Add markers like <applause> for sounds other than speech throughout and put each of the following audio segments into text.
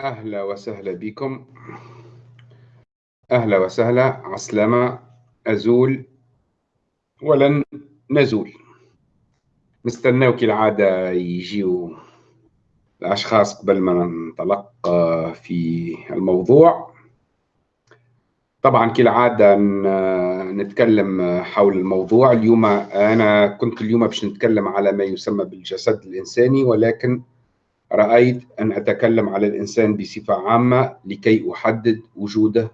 أهلا وسهلا بكم. أهلا وسهلا عسلامة أزول ولن نزول. نستناو كالعادة يجيو الأشخاص قبل ما ننطلق في الموضوع. طبعا كالعادة نتكلم حول الموضوع. اليوم أنا كنت اليوم باش نتكلم على ما يسمى بالجسد الإنساني ولكن رأيت أن أتكلم على الإنسان بصفة عامة لكي أحدد وجوده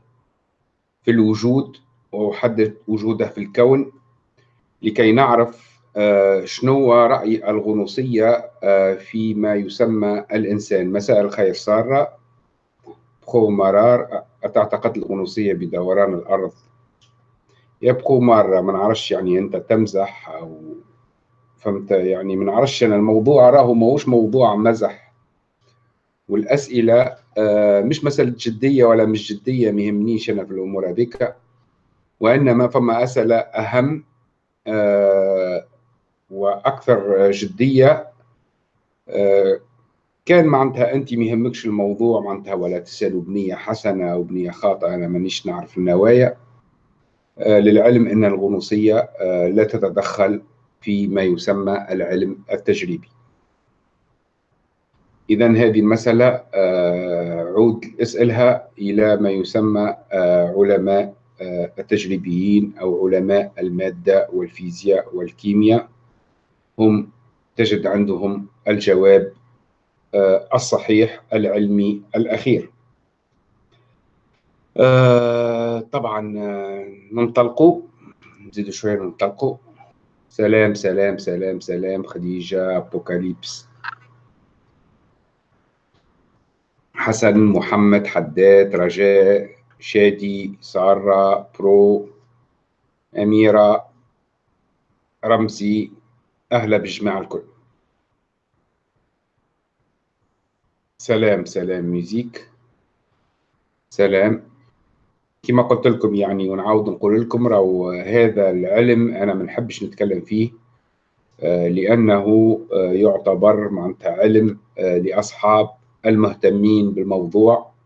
في الوجود وأحدد وجوده في الكون لكي نعرف آه، شنو رأي الغنوصية آه، فيما يسمى الإنسان. مساء الخير سارة. بخو مرار. أتعتقد الغنوصية بدوران الأرض. يبقوا مرة ما نعرفش يعني أنت تمزح أو فهمت؟ يعني ما نعرفش أنا الموضوع راهو ماهوش موضوع مزح. والأسئلة آه، مش مسألة جدية ولا مش جدية ما يهمنيش أنا في الأمور هذيك. وإنما فما أسئلة أهم آه، وأكثر جدية. آه، كان معناتها أنت ما يهمكش الموضوع معناتها ولا تسألوا بنية حسنة أو بنية خاطئة أنا مانيش نعرف النوايا. للعلم أن الغنوصية لا تتدخل في ما يسمى العلم التجريبي. إذا هذه المسألة آه، عود اسألها إلى ما يسمى آه، علماء آه، التجريبيين أو علماء المادة والفيزياء والكيمياء. هم تجد عندهم الجواب الصحيح العلمي الأخير. طبعا ننطلقوا نزيدوا شوية ننطلقوا سلام سلام سلام سلام خديجة أبوكاليبس. حسن محمد حداد رجاء شادي سارة برو أميرة رمزي أهلا بالجماعة الكل. سلام سلام ميوزيك. سلام. كما قلت لكم يعني ونعاود نقول لكم راهو هذا العلم أنا ما نحبش نتكلم فيه آه، لأنه آه، يعتبر معناتها علم آه، لأصحاب المهتمين بالموضوع.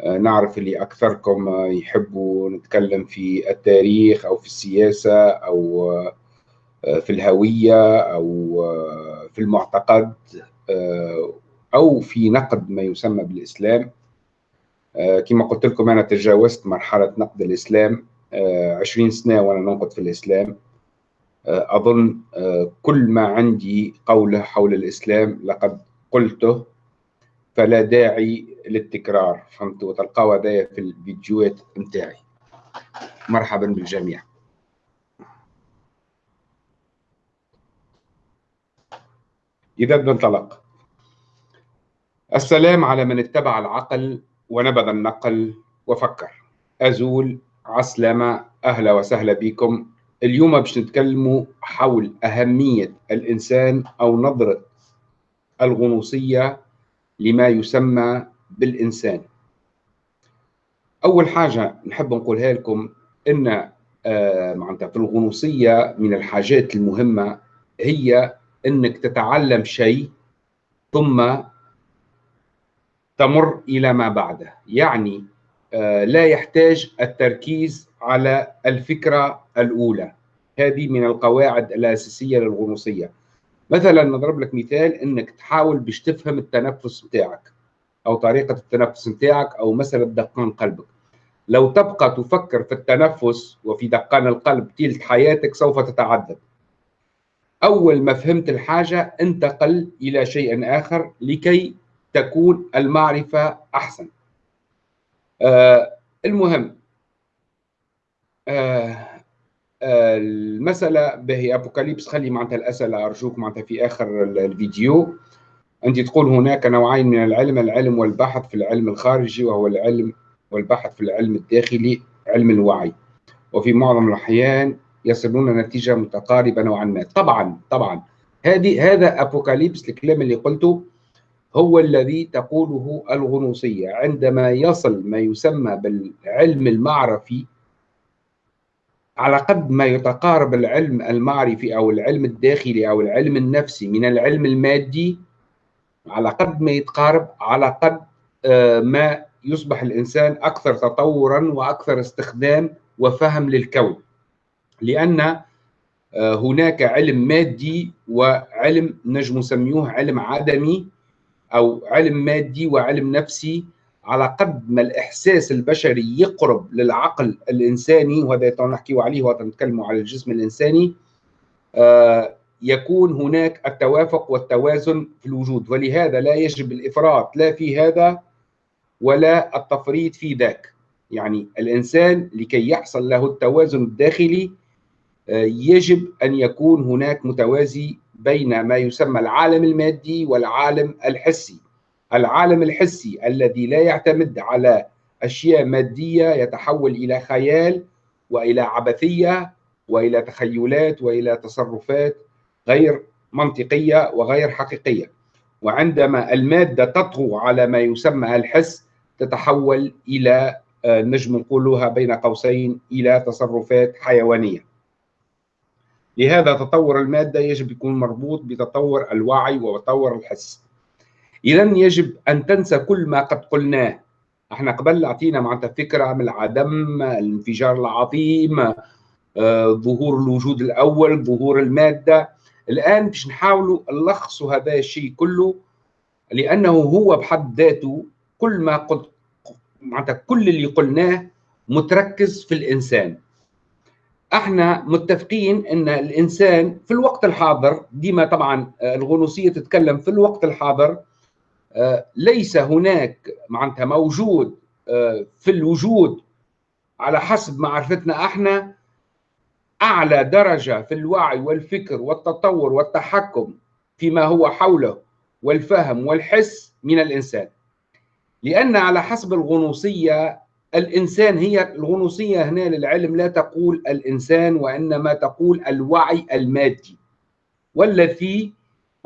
آه، نعرف اللي أكثركم يحبوا نتكلم في التاريخ أو في السياسة أو آه، في الهوية أو آه، في المعتقد أو في نقد ما يسمى بالإسلام. كما قلت لكم أنا تجاوزت مرحلة نقد الإسلام عشرين سنة وأنا ننقد في الإسلام. أظن كل ما عندي قوله حول الإسلام لقد قلته. فلا داعي للتكرار فهمتوا وتلقاو هذايا في الفيديوهات نتاعي. مرحبا بالجميع. إذا ننطلق. السلام على من اتبع العقل ونبذ النقل وفكر. أزول عسلامة أهلا وسهلا بكم. اليوم باش نتكلموا حول أهمية الإنسان أو نظرة الغنوصية لما يسمى بالإنسان. أول حاجة نحب نقولها لكم أن آه، معناتها في الغنوصية من الحاجات المهمة هي أنك تتعلم شيء ثم تمر إلى ما بعده. يعني آه، لا يحتاج التركيز على الفكرة الأولى. هذه من القواعد الأساسية للغنوصية. مثلا نضرب لك مثال إنك تحاول باش تفهم التنفس بتاعك أو طريقة التنفس بتاعك أو مساله دقان قلبك. لو تبقى تفكر في التنفس وفي دقان القلب تلت حياتك سوف تتعذب أول ما فهمت الحاجة انتقل إلى شيء آخر لكي تكون المعرفة أحسن. آه المهم آه المسألة باهي أبوكاليبس خلي معناتها الأسئلة أرجوك معناتها في آخر الفيديو. انت تقول هناك نوعين من العلم العلم والبحث في العلم الخارجي وهو العلم والبحث في العلم الداخلي علم الوعي. وفي معظم الأحيان يصلون نتيجة متقاربة نوعا ما. طبعا طبعا. هذه هذا أبوكاليبس الكلام اللي قلته هو الذي تقوله الغنوصية. عندما يصل ما يسمى بالعلم المعرفي على قد ما يتقارب العلم المعرفي أو العلم الداخلي أو العلم النفسي من العلم المادي على قد ما يتقارب على قد ما يصبح الإنسان أكثر تطورا وأكثر استخدام وفهم للكون. لأن هناك علم مادي وعلم نجم نسميه علم عدمي أو علم مادي وعلم نفسي على قد ما الإحساس البشري يقرب للعقل الإنساني وهذا نحكي عليه ونتكلم على الجسم الإنساني آه، يكون هناك التوافق والتوازن في الوجود. ولهذا لا يجب الإفراط لا في هذا ولا التفريط في ذاك. يعني الإنسان لكي يحصل له التوازن الداخلي آه، يجب أن يكون هناك متوازي بين ما يسمى العالم المادي والعالم الحسي. العالم الحسي الذي لا يعتمد على أشياء مادية يتحول إلى خيال وإلى عبثية وإلى تخيلات وإلى تصرفات غير منطقية وغير حقيقية. وعندما المادة تطغو على ما يسمى الحس تتحول إلى آه، نجم نقولها بين قوسين إلى تصرفات حيوانية. لهذا تطور المادة يجب يكون مربوط بتطور الوعي وتطور الحس. اذا يجب أن تنسى كل ما قد قلناه. إحنا قبل أعطينا معناتها فكرة من العدم الانفجار العظيم آه، ظهور الوجود الأول ظهور المادة. الآن باش نحاولوا نلخصوا هذا الشيء كله لأنه هو بحد ذاته كل ما قلت معناتها كل اللي قلناه متركز في الإنسان. إحنا متفقين إن الإنسان في الوقت الحاضر ديما طبعا آه، الغنوصية تتكلم في الوقت الحاضر ليس هناك معناتها موجود آه، في الوجود على حسب معرفتنا إحنا أعلى درجة في الوعي والفكر والتطور والتحكم فيما هو حوله والفهم والحس من الإنسان. لأن على حسب الغنوصية الإنسان هي الغنوصية هنا للعلم لا تقول الإنسان وإنما تقول الوعي المادي والذي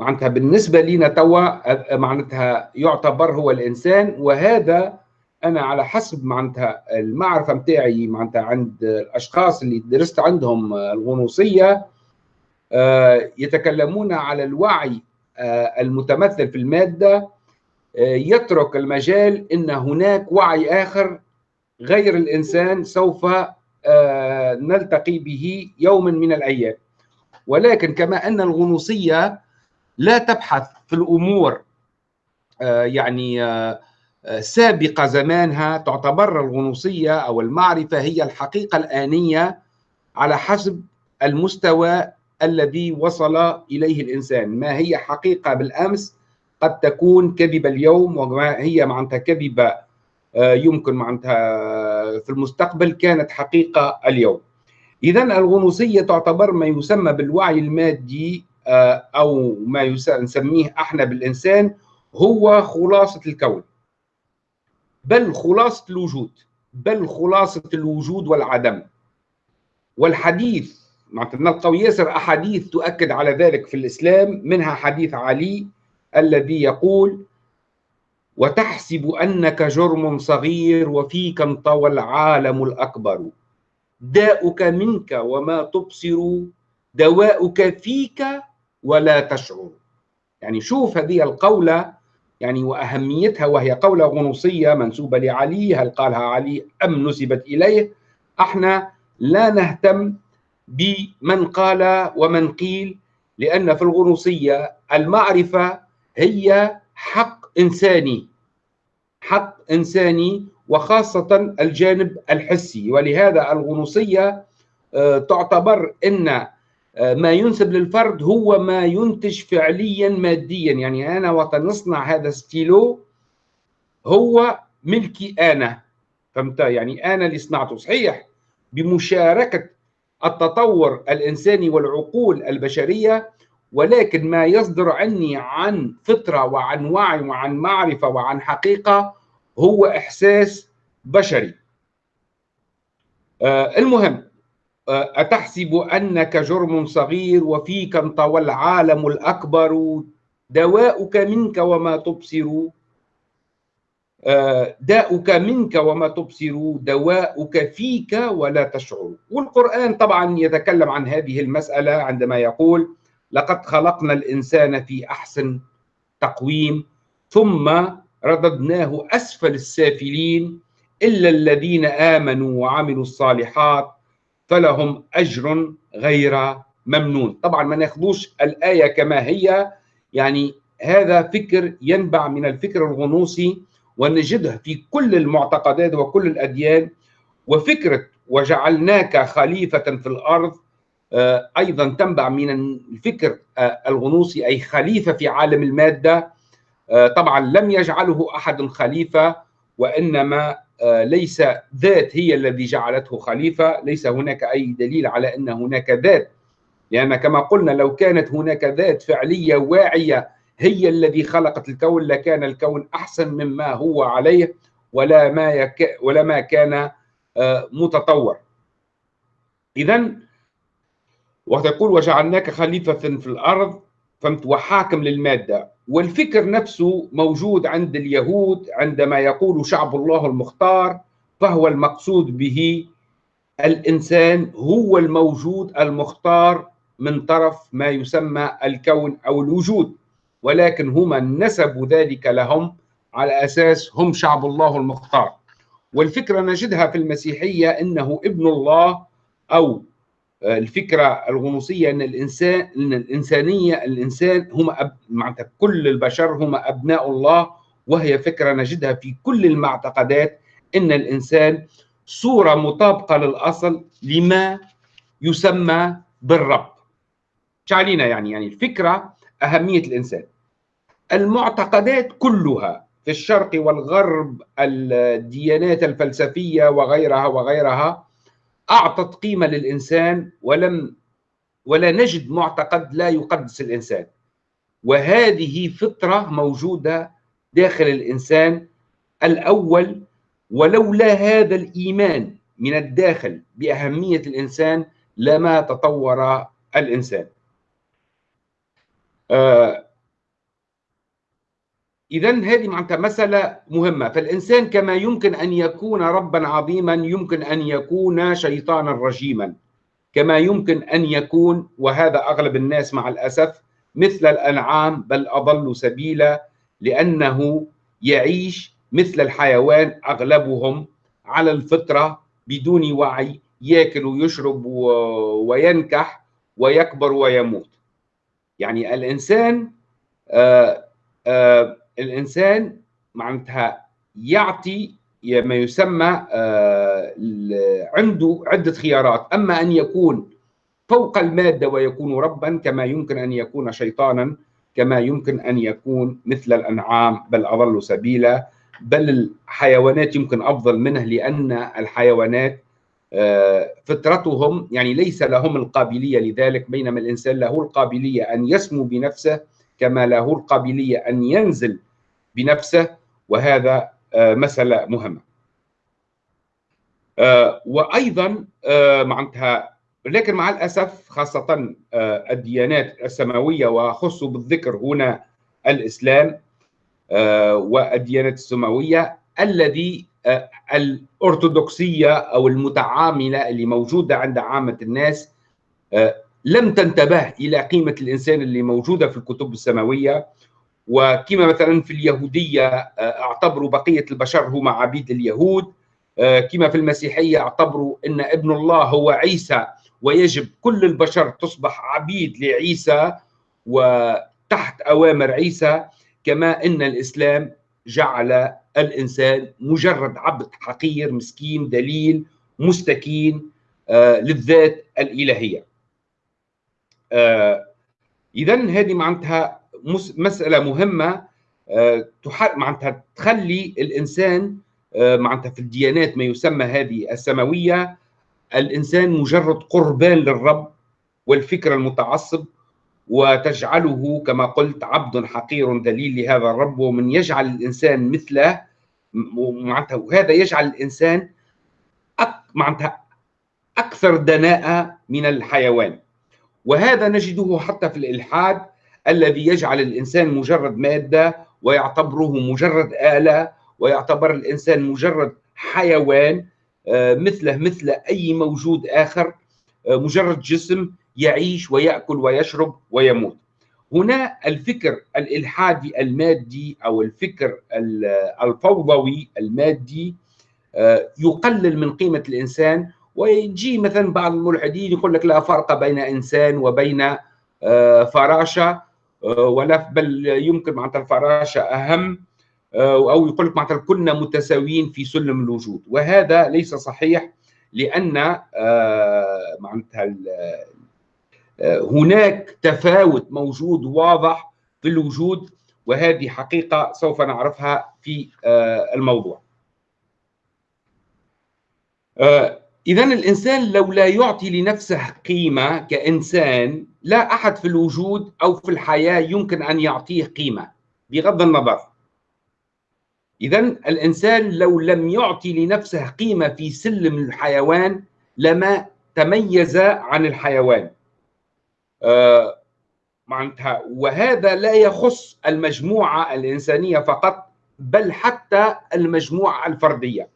معناتها بالنسبة لنا توا معناتها يعتبر هو الإنسان وهذا أنا على حسب معناتها المعرفة نتاعي معناتها عند الأشخاص اللي درست عندهم الغنوصية آه، يتكلمون على الوعي آه، المتمثل في المادة آه، يترك المجال إن هناك وعي آخر غير الإنسان سوف نلتقي به يوما من الأيام. ولكن كما أن الغنوصية لا تبحث في الأمور يعني سابقة زمانها تعتبر الغنوصية أو المعرفة هي الحقيقة الآنية على حسب المستوى الذي وصل إليه الإنسان. ما هي حقيقة بالأمس قد تكون كذبة اليوم وما هي معناتها كذبة آه، يمكن معناتها في المستقبل كانت حقيقة اليوم. إذا الغنوصية تعتبر ما يسمى بالوعي المادي آه، أو ما نسميه أحنا بالإنسان هو خلاصة الكون. بل خلاصة الوجود. بل خلاصة الوجود والعدم. والحديث معناتها نلقاو ياسر أحاديث تؤكد على ذلك في الإسلام منها حديث علي الذي يقول وتحسب أنك جرم صغير وفيك انطوى العالم الأكبر. داؤك منك وما تبصر دواؤك فيك ولا تشعر. يعني شوف هذه القولة يعني وأهميتها وهي قولة غنوصية منسوبة لعلي هل قالها علي أم نسبت إليه؟ أحنا لا نهتم بمن قال ومن قيل لأن في الغنوصية المعرفة هي حق إنساني حق إنساني وخاصة الجانب الحسي. ولهذا الغنوصية آه، تعتبر آه، ما ينسب للفرد هو ما ينتج فعليا ماديا. يعني أنا وقت نصنع هذا ستيلو هو ملكي أنا. فهمت؟ يعني أنا اللي صنعته. صحيح بمشاركة التطور الإنساني والعقول البشرية ولكن ما يصدر عني عن فطرة وعن وعي وعن معرفة وعن حقيقة هو إحساس بشري. آه المهم أتحسب أنك جرم صغير وفيك انطوى العالم الأكبر؟ دواؤك منك وما تبصر. آه، داؤك منك وما تبصر. دواؤك فيك ولا تشعر. والقرآن طبعا يتكلم عن هذه المسألة عندما يقول لقد خلقنا الإنسان في أحسن تقويم ثم رددناه أسفل السافلين إلا الذين آمنوا وعملوا الصالحات فلهم أجر غير ممنون. طبعا ما ناخذوش الآية كما هي يعني هذا فكر ينبع من الفكر الغنوصي ونجده في كل المعتقدات وكل الأديان. وفكرة وجعلناك خليفة في الأرض آه، أيضا تنبع من الفكر آه، الغنوصي أي خليفة في عالم المادة. آه، طبعا لم يجعله أحد خليفة وإنما ليس ذات هي الذي جعلته خليفة. ليس هناك أي دليل على أن هناك ذات. لأن كما قلنا لو كانت هناك ذات فعلية واعية هي الذي خلقت الكون لكان الكون أحسن مما هو عليه ولا ما يك ولا ما كان آه، متطور. إذا وتقول وجعلناك خليفة في الأرض فهمت وحاكم للمادة. والفكر نفسه موجود عند اليهود عندما يقول شعب الله المختار فهو المقصود به الإنسان هو الموجود المختار من طرف ما يسمى الكون أو الوجود ولكن هم نسبوا ذلك لهم على أساس هم شعب الله المختار. والفكرة نجدها في المسيحية أنه ابن الله أو الفكرة الغنوصية أن الإنسان أن الإنسانية الإنسان هم أب... معناتها كل البشر هم أبناء الله وهي فكرة نجدها في كل المعتقدات أن الإنسان صورة مطابقة للأصل لما يسمى بالرب. شعلينا يعني يعني الفكرة أهمية الإنسان. المعتقدات كلها في الشرق والغرب الديانات الفلسفية وغيرها وغيرها أعطت قيمة للإنسان ولم ولا نجد معتقد لا يقدس الإنسان. وهذه فطرة موجودة داخل الإنسان الأول ولولا هذا الإيمان من الداخل بأهمية الإنسان لما تطور الإنسان. آه إذا هذه معناتها مسألة مهمة. فالإنسان كما يمكن أن يكون ربا عظيما يمكن أن يكون شيطانا رجيما. كما يمكن أن يكون وهذا أغلب الناس مع الأسف مثل الأنعام بل أضل سبيلا لأنه يعيش مثل الحيوان أغلبهم على الفطرة بدون وعي ياكل ويشرب وينكح ويكبر ويموت. يعني الإنسان آآ آآ الإنسان معناتها يعطي ما يسمى آه، عنده عدة خيارات. أما أن يكون فوق المادة ويكون ربا كما يمكن أن يكون شيطانا كما يمكن أن يكون مثل الأنعام بل أضل سبيلا. بل الحيوانات يمكن أفضل منه لأن الحيوانات آه، فطرتهم يعني ليس لهم القابلية لذلك بينما الإنسان له القابلية أن يسمو بنفسه كما له القابلية أن ينزل بنفسه وهذا آه، مسألة مهمة. آه، وأيضا آه، معناتها لكن مع الأسف خاصة الديانات السماوية وخصوا بالذكر هنا الإسلام والديانات السماوية الذي الأرثوذكسية أو المتعاملة اللي موجودة عند عامة الناس لم تنتبه إلى قيمة الإنسان اللي موجودة في الكتب السماوية وكما مثلا في اليهودية آه، أعتبروا بقية البشر هم عبيد اليهود آه، كما في المسيحية أعتبروا أن ابن الله هو عيسى ويجب كل البشر تصبح عبيد لعيسى وتحت أوامر عيسى كما أن الإسلام جعل الإنسان مجرد عبد حقير مسكين دليل مستكين آه، للذات الإلهية. إذا هذه معناتها مسألة مهمة آه، معناتها تخلي الإنسان آه، معناتها في الديانات ما يسمى هذه السماوية الإنسان مجرد قربان للرب والفكر المتعصب وتجعله كما قلت عبد حقير ذليل لهذا الرب ومن يجعل الإنسان مثله معناتها وهذا يجعل الإنسان معناتها أكثر دناءة من الحيوان. وهذا نجده حتى في الإلحاد الذي يجعل الإنسان مجرد مادة ويعتبره مجرد آلة ويعتبر الإنسان مجرد حيوان آه، مثله مثل أي موجود آخر آه، مجرد جسم يعيش ويأكل ويشرب ويموت. هنا الفكر الإلحادي المادي أو الفكر الفوضوي المادي آه، يقلل من قيمة الإنسان ويجي مثلا بعض الملحدين يقول لك لا فرق بين إنسان وبين آه، فراشة آه، ولا بل يمكن معناتها الفراشة أهم أو يقول لك معناتها كلنا متساويين في سلم الوجود. وهذا ليس صحيح لأن معناتها هناك تفاوت موجود واضح في الوجود وهذه حقيقة سوف نعرفها في الموضوع. آه، إذا الإنسان لو لا يعطي لنفسه قيمة كإنسان لا أحد في الوجود أو في الحياة يمكن أن يعطيه قيمة بغض النظر. إذا الإنسان لو لم يعطي لنفسه قيمة في سلم الحيوان لما تميز عن الحيوان. آه معناتها وهذا لا يخص المجموعة الإنسانية فقط بل حتى المجموعة الفردية.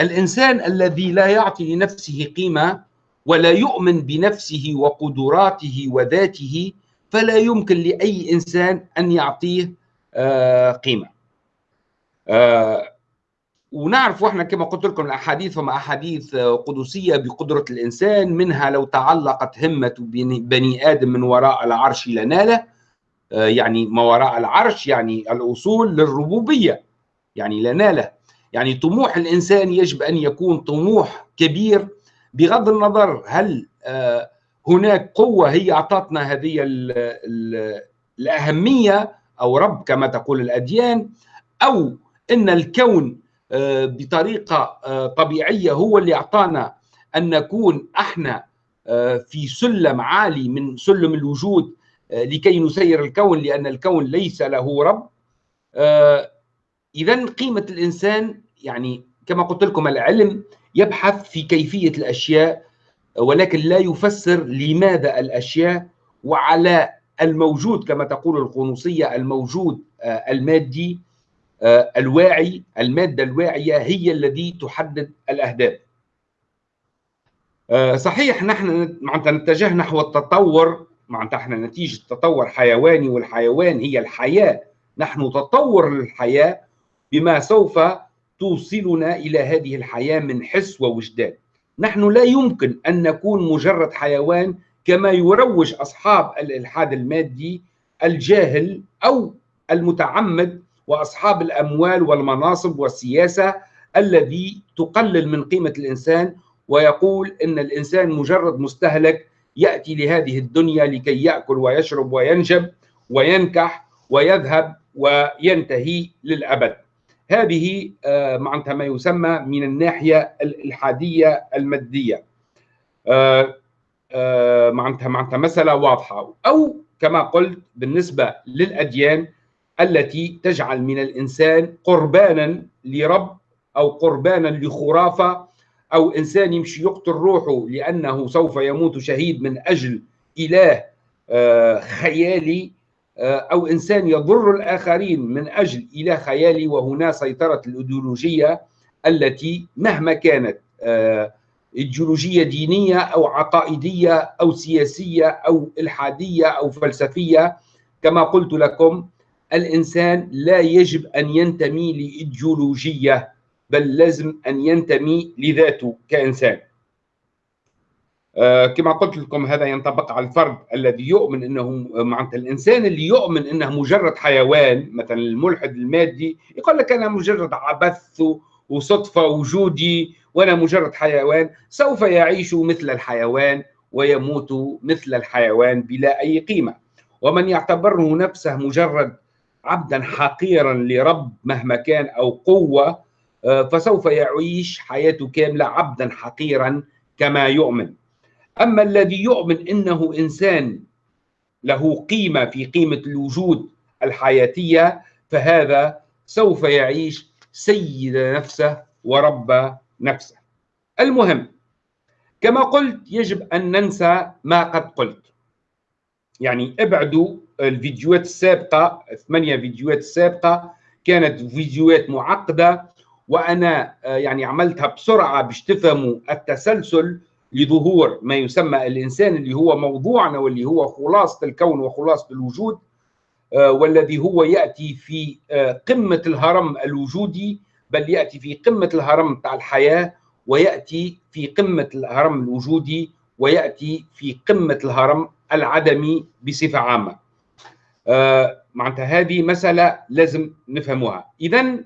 الإنسان الذي لا يعطي لنفسه قيمة ولا يؤمن بنفسه وقدراته وذاته فلا يمكن لأي إنسان أن يعطيه آه، قيمة. آه، ونعرف إحنا كما قلت لكم الأحاديث وما أحاديث قدسية بقدرة الإنسان منها لو تعلقت همة بني آدم من وراء العرش لناله آه، يعني ما وراء العرش يعني الأصول للربوبية يعني لناله يعني طموح الإنسان يجب أن يكون طموح كبير. بغض النظر هل آه، هناك قوة هي أعطتنا هذه ال ال الأهمية أو رب كما تقول الأديان أو إن الكون آه، بطريقة آه، طبيعية هو اللي أعطانا أن نكون إحنا في سلم عالي من سلم الوجود لكي نسير الكون لأن الكون ليس له رب. إذا قيمة الإنسان يعني كما قلت لكم العلم يبحث في كيفية الأشياء ولكن لا يفسر لماذا الأشياء وعلى الموجود كما تقول القنوصية الموجود آه، المادي آه، الواعي. المادة الواعية هي الذي تحدد الأهداف. آه، صحيح نحن معناتها نتجه نحو التطور. معناتها إحنا نتيجة تطور حيواني والحيوان هي الحياة. نحن تطور للحياة بما سوف توصلنا إلى هذه الحياة من حس ووجدان. نحن لا يمكن أن نكون مجرد حيوان كما يروج أصحاب الإلحاد المادي الجاهل أو المتعمد وأصحاب الأموال والمناصب والسياسة الذي تقلل من قيمة الإنسان ويقول إن الإنسان مجرد مستهلك يأتي لهذه الدنيا لكي يأكل ويشرب وينجب وينكح ويذهب وينتهي للأبد. هذه آه، معناتها ما يسمى من الناحية الالحاديه المادية. آه، آه، معناتها معناتها مسألة واضحة. أو كما قلت بالنسبة للأديان التي تجعل من الإنسان قربانا لرب أو قربانا لخرافة أو إنسان يمشي يقتل روحه لأنه سوف يموت شهيد من أجل إله خيالي آه، أو إنسان يضر الآخرين من أجل اله خيالي وهنا سيطره الإيديولوجية التي مهما كانت آه، إيديولوجية دينية أو عقائدية أو سياسية أو إلحادية أو فلسفية كما قلت لكم الإنسان لا يجب أن ينتمي لإيديولوجية بل لازم أن ينتمي لذاته كإنسان. آه، كما قلت لكم هذا ينطبق على الفرد الذي يؤمن إنه معناتها الإنسان اللي يؤمن إنه مجرد حيوان مثلا الملحد المادي يقول لك أنا مجرد عبث وصدفة وجودي وأنا مجرد حيوان سوف يعيش مثل الحيوان ويموت مثل الحيوان بلا أي قيمة. ومن يعتبره نفسه مجرد عبدا حقيرا لرب مهما كان أو قوة آه، فسوف يعيش حياته كاملة عبدا حقيرا كما يؤمن. أما الذي يؤمن أنه إنسان له قيمة في قيمة الوجود الحياتية فهذا سوف يعيش سيد نفسه ورب نفسه. المهم كما قلت يجب أن ننسى ما قد قلت. يعني ابعدوا الفيديوهات السابقة ثمانية فيديوهات السابقة كانت فيديوهات معقدة وأنا آه، يعني عملتها بسرعة باش تفهموا التسلسل لظهور ما يسمى الإنسان اللي هو موضوعنا واللي هو خلاصة الكون وخلاصة الوجود والذي هو يأتي في قمة الهرم الوجودي بل يأتي في قمة الهرم تاع الحياة ويأتي في قمة الهرم الوجودي ويأتي في قمة الهرم العدمي بصفة عامة. آه معناتها هذه مسألة لازم نفهموها، آه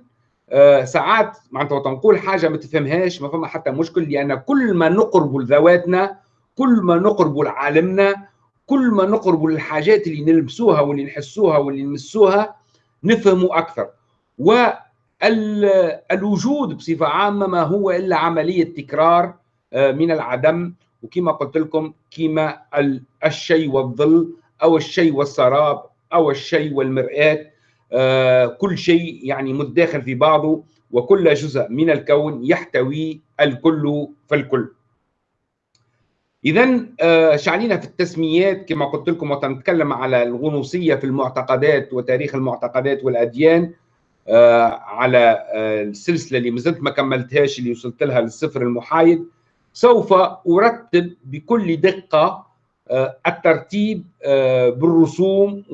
ساعات معناتها تنقول حاجة ما تفهمهاش ما فما حتى مشكل لأن كل ما نقرب لذواتنا كل ما نقرب لعالمنا كل ما نقرب للحاجات اللي نلبسوها واللي نحسوها واللي نمسوها نفهموا أكثر. والوجود بصفة عامة ما هو إلا عملية تكرار آه، من العدم. وكما قلت لكم كما الشيء والظل أو الشيء والسراب أو الشيء والمرآة. آه، كل شيء يعني متداخل في بعضه وكل جزء من الكون يحتوي الكل فالكل. اذا آه، شعلينا في التسميات كما قلت لكم وتنتكلم على الغنوصية في المعتقدات وتاريخ المعتقدات والأديان آه، على السلسلة اللي مازلت ما كملتهاش اللي وصلت لها للصفر المحايد. سوف أرتب بكل دقة آه، الترتيب آه، بالرسوم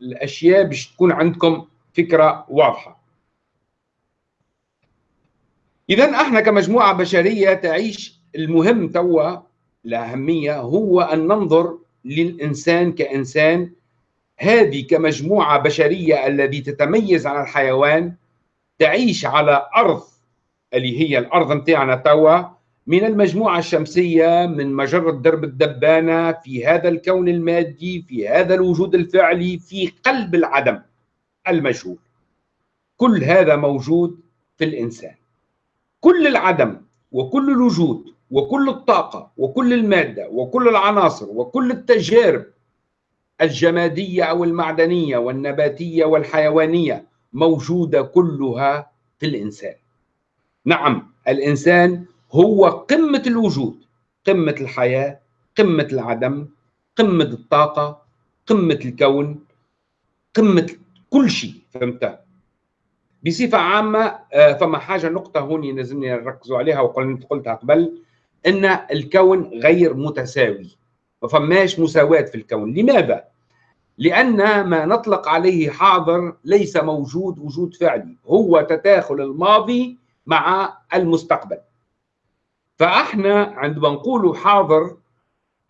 وبالاشياء باش تكون عندكم فكرة واضحة. إذا إحنا كمجموعة بشرية تعيش المهم توا الأهمية هو أن ننظر للإنسان كإنسان هذه كمجموعة بشرية التي تتميز عن الحيوان تعيش على أرض اللي هي الأرض نتاعنا توا من المجموعة الشمسية من مجرة درب الدبانة في هذا الكون المادي في هذا الوجود الفعلي في قلب العدم المجهول. كل هذا موجود في الإنسان. كل العدم وكل الوجود وكل الطاقة وكل المادة وكل العناصر وكل التجارب الجمادية أو المعدنية والنباتية والحيوانية موجودة كلها في الإنسان. نعم الإنسان هو قمة الوجود قمة الحياة قمة العدم قمة الطاقة قمة الكون قمة كل شيء فهمت؟ بصفة عامة آه، فما حاجة نقطة هوني لازمني نركزوا عليها وقلت قلتها قبل أن الكون غير متساوي ما فماش مساواة في الكون. لماذا؟ لأن ما نطلق عليه حاضر ليس موجود وجود فعلي هو تداخل الماضي مع المستقبل. فاحنا عندما نقول حاضر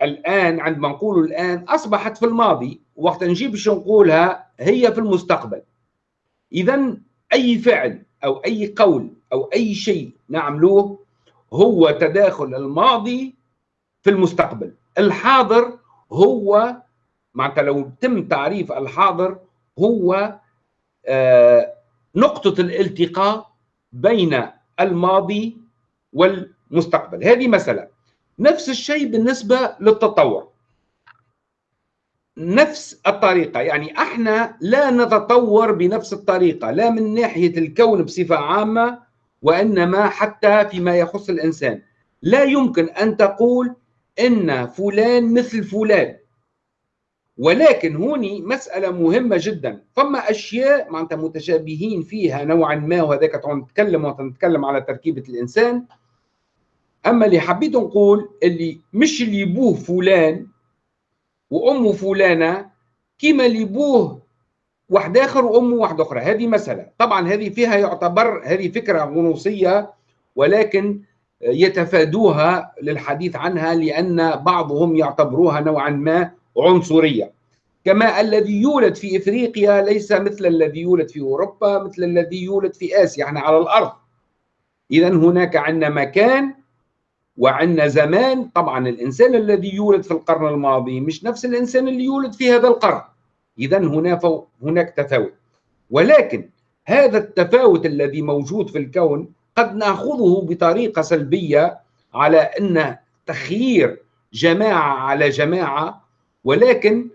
الآن عندما نقول الآن أصبحت في الماضي وقت نجيب شو نقولها هي في المستقبل. اذا أي فعل أو أي قول أو أي شيء نعملوه هو تداخل الماضي في المستقبل. الحاضر هو معناتها لو تم تعريف الحاضر هو آه نقطة الالتقاء بين الماضي مستقبل. هذه مسألة. نفس الشيء بالنسبة للتطور نفس الطريقة. يعني إحنا لا نتطور بنفس الطريقة. لا من ناحية الكون بصفة عامة وإنما حتى فيما يخص الإنسان. لا يمكن أن تقول إن فلان مثل فلان. ولكن هوني مسألة مهمة جدا. فما أشياء معناتها متشابهين فيها نوعا ما وهذاك نتكلم ونتكلم على تركيبة الإنسان أما اللي حبيت نقول اللي مش اللي بوه فلان وأمه فلانة كيما اللي بوه واحد آخر وأمه واحد أخرى. هذه مسألة. طبعا هذه فيها يعتبر هذه فكرة غنوصية ولكن يتفادوها للحديث عنها لأن بعضهم يعتبروها نوعا ما عنصرية. كما الذي يولد في إفريقيا ليس مثل الذي يولد في أوروبا مثل الذي يولد في آسيا إحنا على الأرض. اذا هناك عندنا مكان وعندنا زمان طبعا الإنسان الذي يولد في القرن الماضي مش نفس الإنسان اللي يولد في هذا القرن. اذا هنا هناك تفاوت. ولكن هذا التفاوت الذي موجود في الكون قد نأخذه بطريقة سلبية على أن تخيير جماعة على جماعة ولكن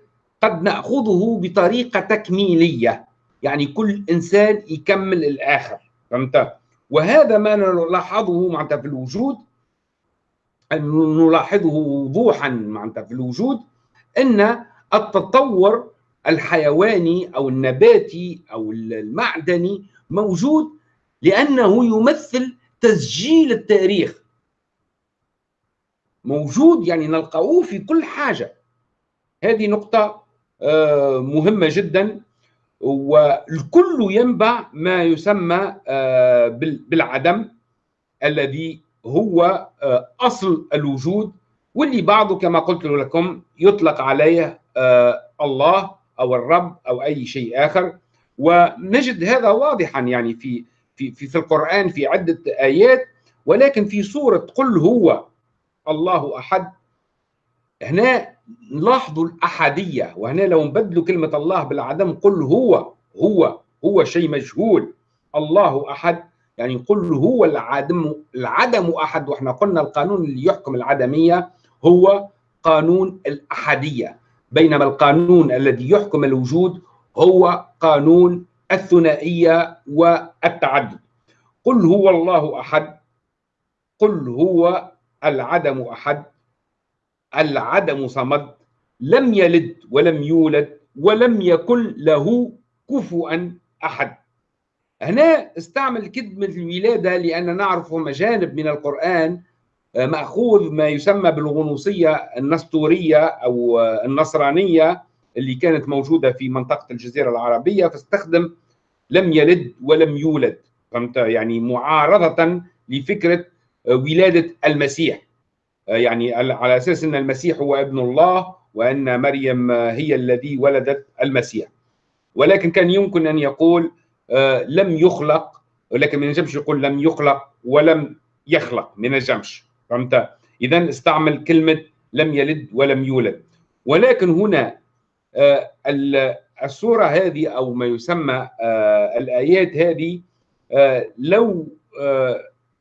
قد نأخذه بطريقة تكميلية. يعني كل إنسان يكمل الآخر فهمت؟ وهذا ما نلاحظه معناتها في الوجود نلاحظه وضوحا معناتها في الوجود أن التطور الحيواني أو النباتي أو المعدني موجود لأنه يمثل تسجيل التاريخ. موجود يعني نلقاه في كل حاجة. هذه نقطة مهمة جدا. والكل ينبع ما يسمى بالعدم الذي هو أصل الوجود واللي بعضه كما قلت لكم يطلق عليه الله أو الرب أو أي شيء آخر. ونجد هذا واضحا يعني في في في, في القرآن في عدة آيات. ولكن في سورة قل هو الله أحد هنا نلاحظوا الأحدية. وهنا لو نبدلوا كلمة الله بالعدم قل هو هو هو شيء مجهول. الله أحد. يعني قل هو العدم العدم أحد. وإحنا قلنا القانون اللي يحكم العدمية هو قانون الأحدية. بينما القانون الذي يحكم الوجود هو قانون الثنائية والتعدد. قل هو الله أحد. قل هو العدم أحد. العدم صمد. لم يلد ولم يولد ولم يكن له كفوا أحد. هنا استعمل كلمة الولادة لأن نعرف مجانب من القرآن آه، مأخوذ ما يسمى بالغنوصية النسطورية أو النصرانية اللي كانت موجودة في منطقة الجزيرة العربية فاستخدم لم يلد ولم يولد فهمت؟ يعني معارضة لفكرة ولادة المسيح. آه، يعني على أساس أن المسيح هو ابن الله وأن مريم هي الذي ولدت المسيح. ولكن كان يمكن أن يقول آه، لم يخلق ولكن من الجمش يقول لم يخلق ولم يخلق من الجمش. فهمت؟ إذا استعمل كلمة لم يلد ولم يولد. ولكن هنا آه، السورة هذه أو ما يسمى الآيات هذه لو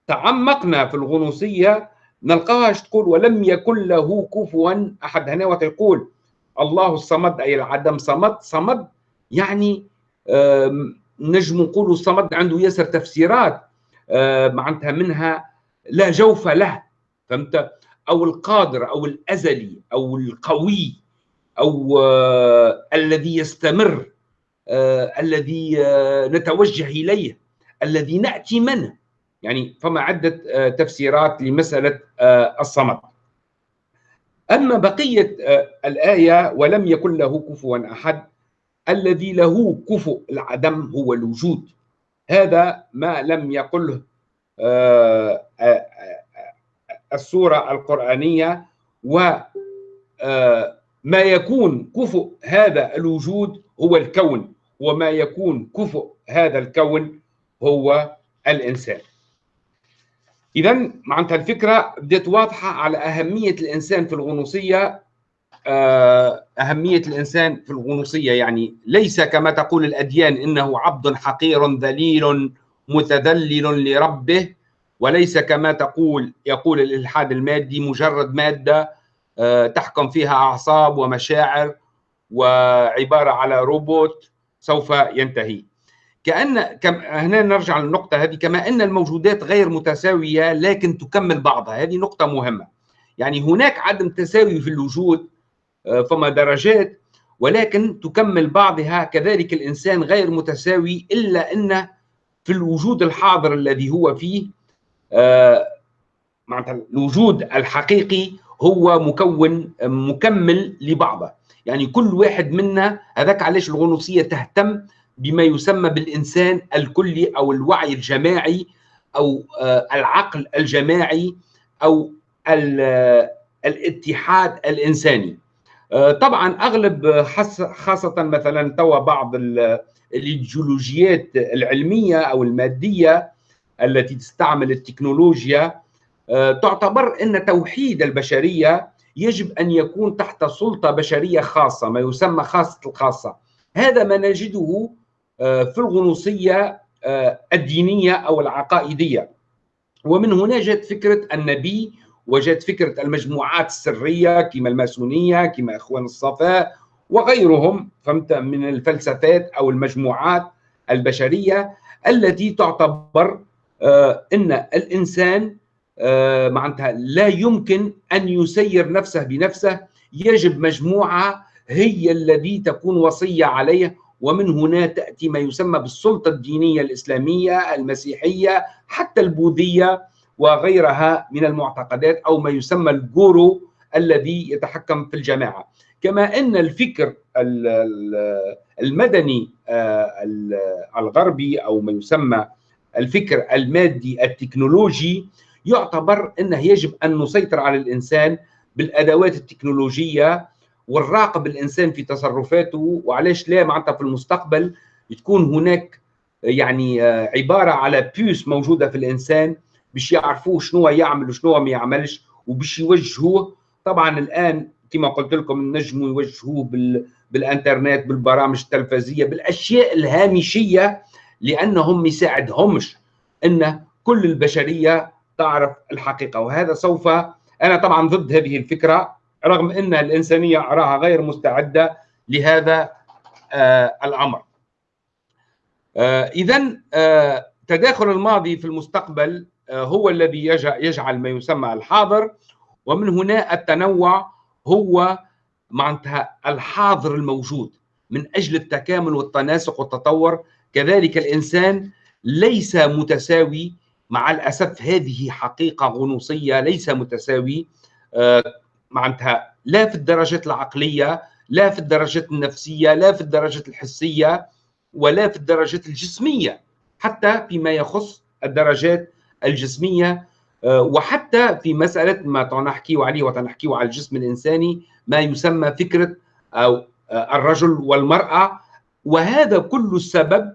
تعمقنا في الغنوصية نلقاها تقول؟ ولم يكن له كفوا أحد. هنا يقول الله الصمد أي العدم صمد صمد يعني نجم نقول الصمد عنده ياسر تفسيرات معناتها منها لا جوف له فهمت؟ أو القادر أو الأزلي أو القوي أو الذي يستمر الذي نتوجه إليه الذي نأتي منه. يعني فما عدة آه، تفسيرات لمسألة آه، الصمد. أما بقية آه، الآية ولم يكن له كفوا أحد الذي له كفؤ العدم هو الوجود. هذا ما لم يقله السورة القرآنية وما يكون كفؤ هذا الوجود هو الكون وما يكون كفؤ هذا الكون هو الإنسان. اذا معناتها الفكرة بدأت واضحة على أهمية الإنسان في الغنوصية آه، أهمية الإنسان في الغنوصية يعني ليس كما تقول الأديان إنه عبد حقير ذليل متذلل لربه وليس كما تقول يقول الإلحاد المادي مجرد مادة آه، تحكم فيها أعصاب ومشاعر وعبارة على روبوت سوف ينتهي. كأن كم هنا نرجع للنقطة هذه كما أن الموجودات غير متساوية لكن تكمل بعضها. هذه نقطة مهمة. يعني هناك عدم تساوي في الوجود فما درجات. ولكن تكمل بعضها كذلك الإنسان غير متساوي إلا أن في الوجود الحاضر الذي هو فيه آه، معناتها الوجود الحقيقي هو مكون مكمل لبعضه. يعني كل واحد منا هذاك علاش الغنوصية تهتم بما يسمى بالإنسان الكلي أو الوعي الجماعي أو آه، العقل الجماعي أو الاتحاد الإنساني. آه، طبعا أغلب خاصة مثلا توا بعض الإيديولوجيات العلمية أو المادية التي تستعمل التكنولوجيا آه، تعتبر إن توحيد البشرية يجب أن يكون تحت سلطة بشرية خاصة ما يسمى خاصة الخاصة. هذا ما نجده آه، في الغنوصية آه، الدينية أو العقائدية. ومن هنا جاءت فكرة النبي وجاءت فكرة المجموعات السرية كما الماسونية كما إخوان الصفاء وغيرهم فهمت من الفلسفات أو المجموعات البشرية التي تعتبر آه، أن الإنسان معناتها لا يمكن أن يسير نفسه بنفسه يجب مجموعة هي الذي تكون وصية عليه ومن هنا تأتي ما يسمى بالسلطة الدينية الإسلامية المسيحية حتى البوذية. وغيرها من المعتقدات أو ما يسمى الجورو الذي يتحكم في الجماعة. كما أن الفكر المدني الغربي أو ما يسمى الفكر المادي التكنولوجي يعتبر أنه يجب أن نسيطر على الإنسان بالأدوات التكنولوجية ونراقب الإنسان في تصرفاته. وعلاش لا؟ معناتها في المستقبل تكون هناك يعني آه، عبارة على بيوس موجودة في الإنسان باش يعرفوه شنو يعمل وشنو ما يعملش وباش يوجهوه طبعا الآن كما قلت لكم نجموا يوجهوه بال بالإنترنت بالبرامج التلفزيه بالأشياء الهامشية لأنهم ما يساعدهمش إن كل البشرية تعرف الحقيقة وهذا سوف أنا طبعا ضد هذه الفكرة رغم إن الإنسانية أراها غير مستعدة لهذا آه الأمر. آه اذا آه تداخل الماضي في المستقبل هو الذي يجعل ما يسمى الحاضر ومن هنا التنوع هو معناتها الحاضر الموجود من أجل التكامل والتناسق والتطور. كذلك الإنسان ليس متساوي مع الأسف هذه حقيقة غنوصية ليس متساوي آه، معناتها لا في الدرجات العقلية لا في الدرجات النفسية لا في الدرجات الحسية ولا في الدرجات الجسمية حتى فيما يخص الدرجات الجسمية آه، وحتى في مسألة ما تنحكي عليه وتنحكي على الجسم الإنساني ما يسمى فكرة أو آه، الرجل والمرأة. وهذا كل السبب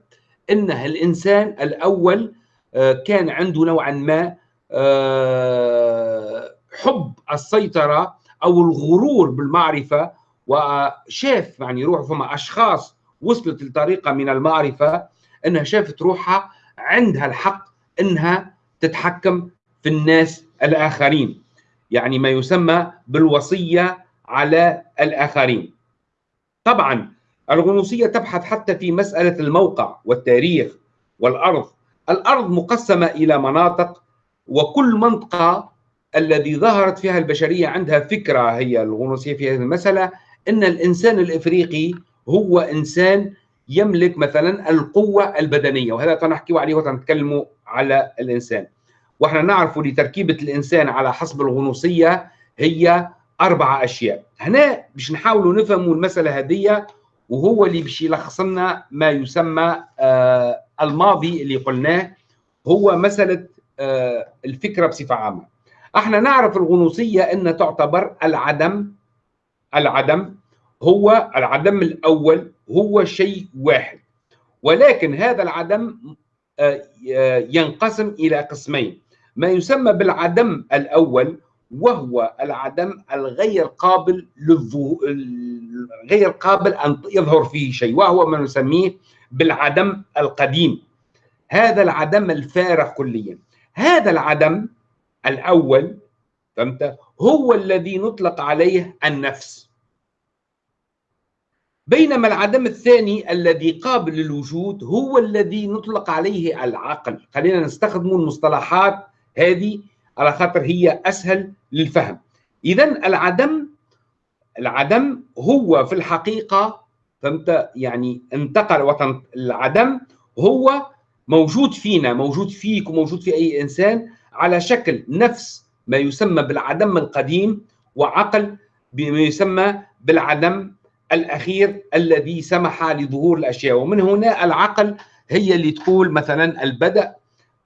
ان الإنسان الأول آه، كان عنده نوعا ما حب السيطرة أو الغرور بالمعرفة وشاف يعني روح فما أشخاص وصلت لطريقة من المعرفة إنها شافت روحها عندها الحق إنها تتحكم في الناس الآخرين. يعني ما يسمى بالوصية على الآخرين. طبعا الغنوصية تبحث حتى في مسألة الموقع والتاريخ والأرض. الأرض مقسمة إلى مناطق وكل منطقة الذي ظهرت فيها البشرية عندها فكرة هي الغنوصية في هذه المسألة أن الإنسان الإفريقي هو إنسان يملك مثلا القوة البدنية وهذا سنحكي عليه وسنتكلم على الإنسان. وإحنا نعرف لتركيبة الإنسان على حسب الغنوصية هي أربع أشياء. هنا باش نحاولوا نفهموا المسألة هذه وهو اللي باش يلخص لنا ما يسمى آه الماضي اللي قلناه هو مسألة آه الفكرة بصفة عامة. إحنا نعرف الغنوصية إن تعتبر العدم العدم هو العدم الأول هو شيء واحد. ولكن هذا العدم ينقسم إلى قسمين. ما يسمى بالعدم الأول وهو العدم الغير قابل للظهور غير قابل أن يظهر فيه شيء وهو ما نسميه بالعدم القديم. هذا العدم الفارغ كليا. هذا العدم الأول فهمت؟ هو الذي نطلق عليه النفس. بينما العدم الثاني الذي قابل للوجود هو الذي نطلق عليه العقل. خلينا نستخدم المصطلحات هذه على خاطر هي أسهل للفهم. اذا العدم العدم هو في الحقيقة فهمت يعني انتقل وطن العدم هو موجود فينا موجود فيك وموجود في أي إنسان على شكل نفس ما يسمى بالعدم القديم وعقل بما يسمى بالعدم الأخير الذي سمح لظهور الأشياء. ومن هنا العقل هي اللي تقول مثلا البدء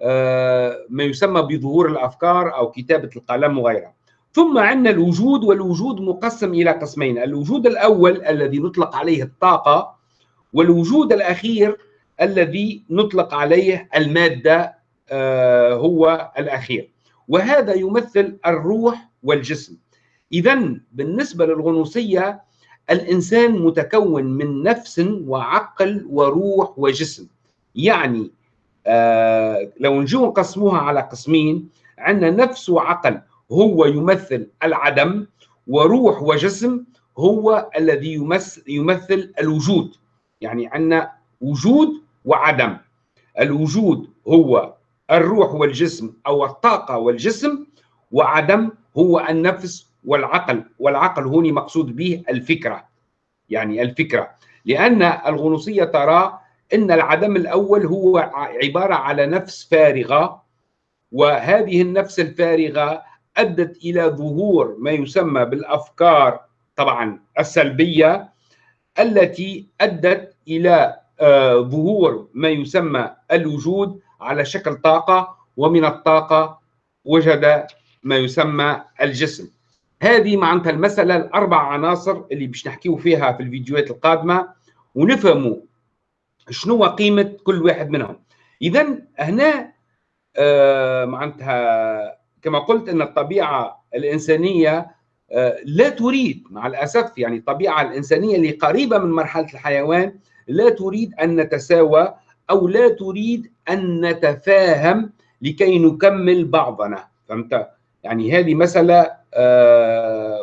آه، ما يسمى بظهور الأفكار أو كتابة القلم وغيرها. ثم عندنا الوجود والوجود مقسم إلى قسمين. الوجود الأول الذي نطلق عليه الطاقة والوجود الأخير الذي نطلق عليه المادة آه، هو الأخير. وهذا يمثل الروح والجسم. اذا بالنسبة للغنوصية الإنسان متكون من نفس وعقل وروح وجسم. يعني آه لو نجوا نقسموها على قسمين عندنا نفس وعقل هو يمثل العدم وروح وجسم هو الذي يمثل, يمثل الوجود. يعني عندنا وجود وعدم. الوجود هو الروح والجسم أو الطاقة والجسم وعدم هو النفس والعقل والعقل هوني مقصود به الفكرة. يعني الفكرة. لأن الغنوصية ترى إن العدم الأول هو عبارة على نفس فارغة وهذه النفس الفارغة أدت إلى ظهور ما يسمى بالأفكار طبعا السلبية التي أدت إلى آه، ظهور ما يسمى الوجود على شكل طاقة ومن الطاقة وجد ما يسمى الجسم. هذه معناتها المسألة الأربع عناصر اللي باش نحكيو فيها في الفيديوهات القادمة ونفهموا شنو قيمة كل واحد منهم. اذا هنا آه معناتها كما قلت إن الطبيعة الإنسانية آه لا تريد مع الأسف يعني الطبيعة الإنسانية اللي قريبة من مرحلة الحيوان لا تريد أن نتساوى أو لا تريد أن نتفاهم لكي نكمل بعضنا. فهمت؟ يعني هذه آه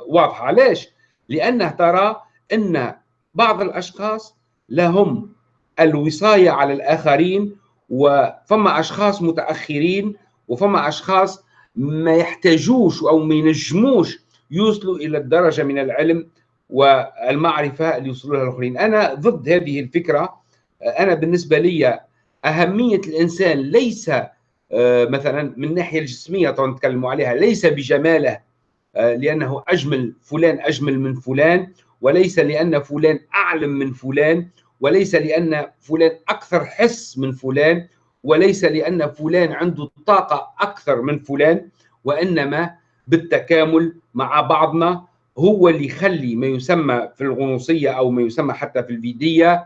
واضحة. علاش لأنه ترى إن بعض الأشخاص لهم الوصاية على الآخرين وفما أشخاص متأخرين وفما أشخاص ما يحتاجوش أو ما ينجموش يوصلوا إلى الدرجة من العلم والمعرفة اللي يوصلوا لها الآخرين. أنا ضد هذه الفكرة. أنا بالنسبة لي أهمية الإنسان ليس آه، مثلا من الناحية الجسمية طبعا نتكلموا عليها ليس بجماله. آه، لأنه أجمل فلان أجمل من فلان وليس لأن فلان أعلم من فلان وليس لأن فلان أكثر حس من فلان وليس لأن فلان عنده طاقة أكثر من فلان وإنما بالتكامل مع بعضنا هو اللي يخلي ما يسمى في الغنوصية أو ما يسمى حتى في الفيدية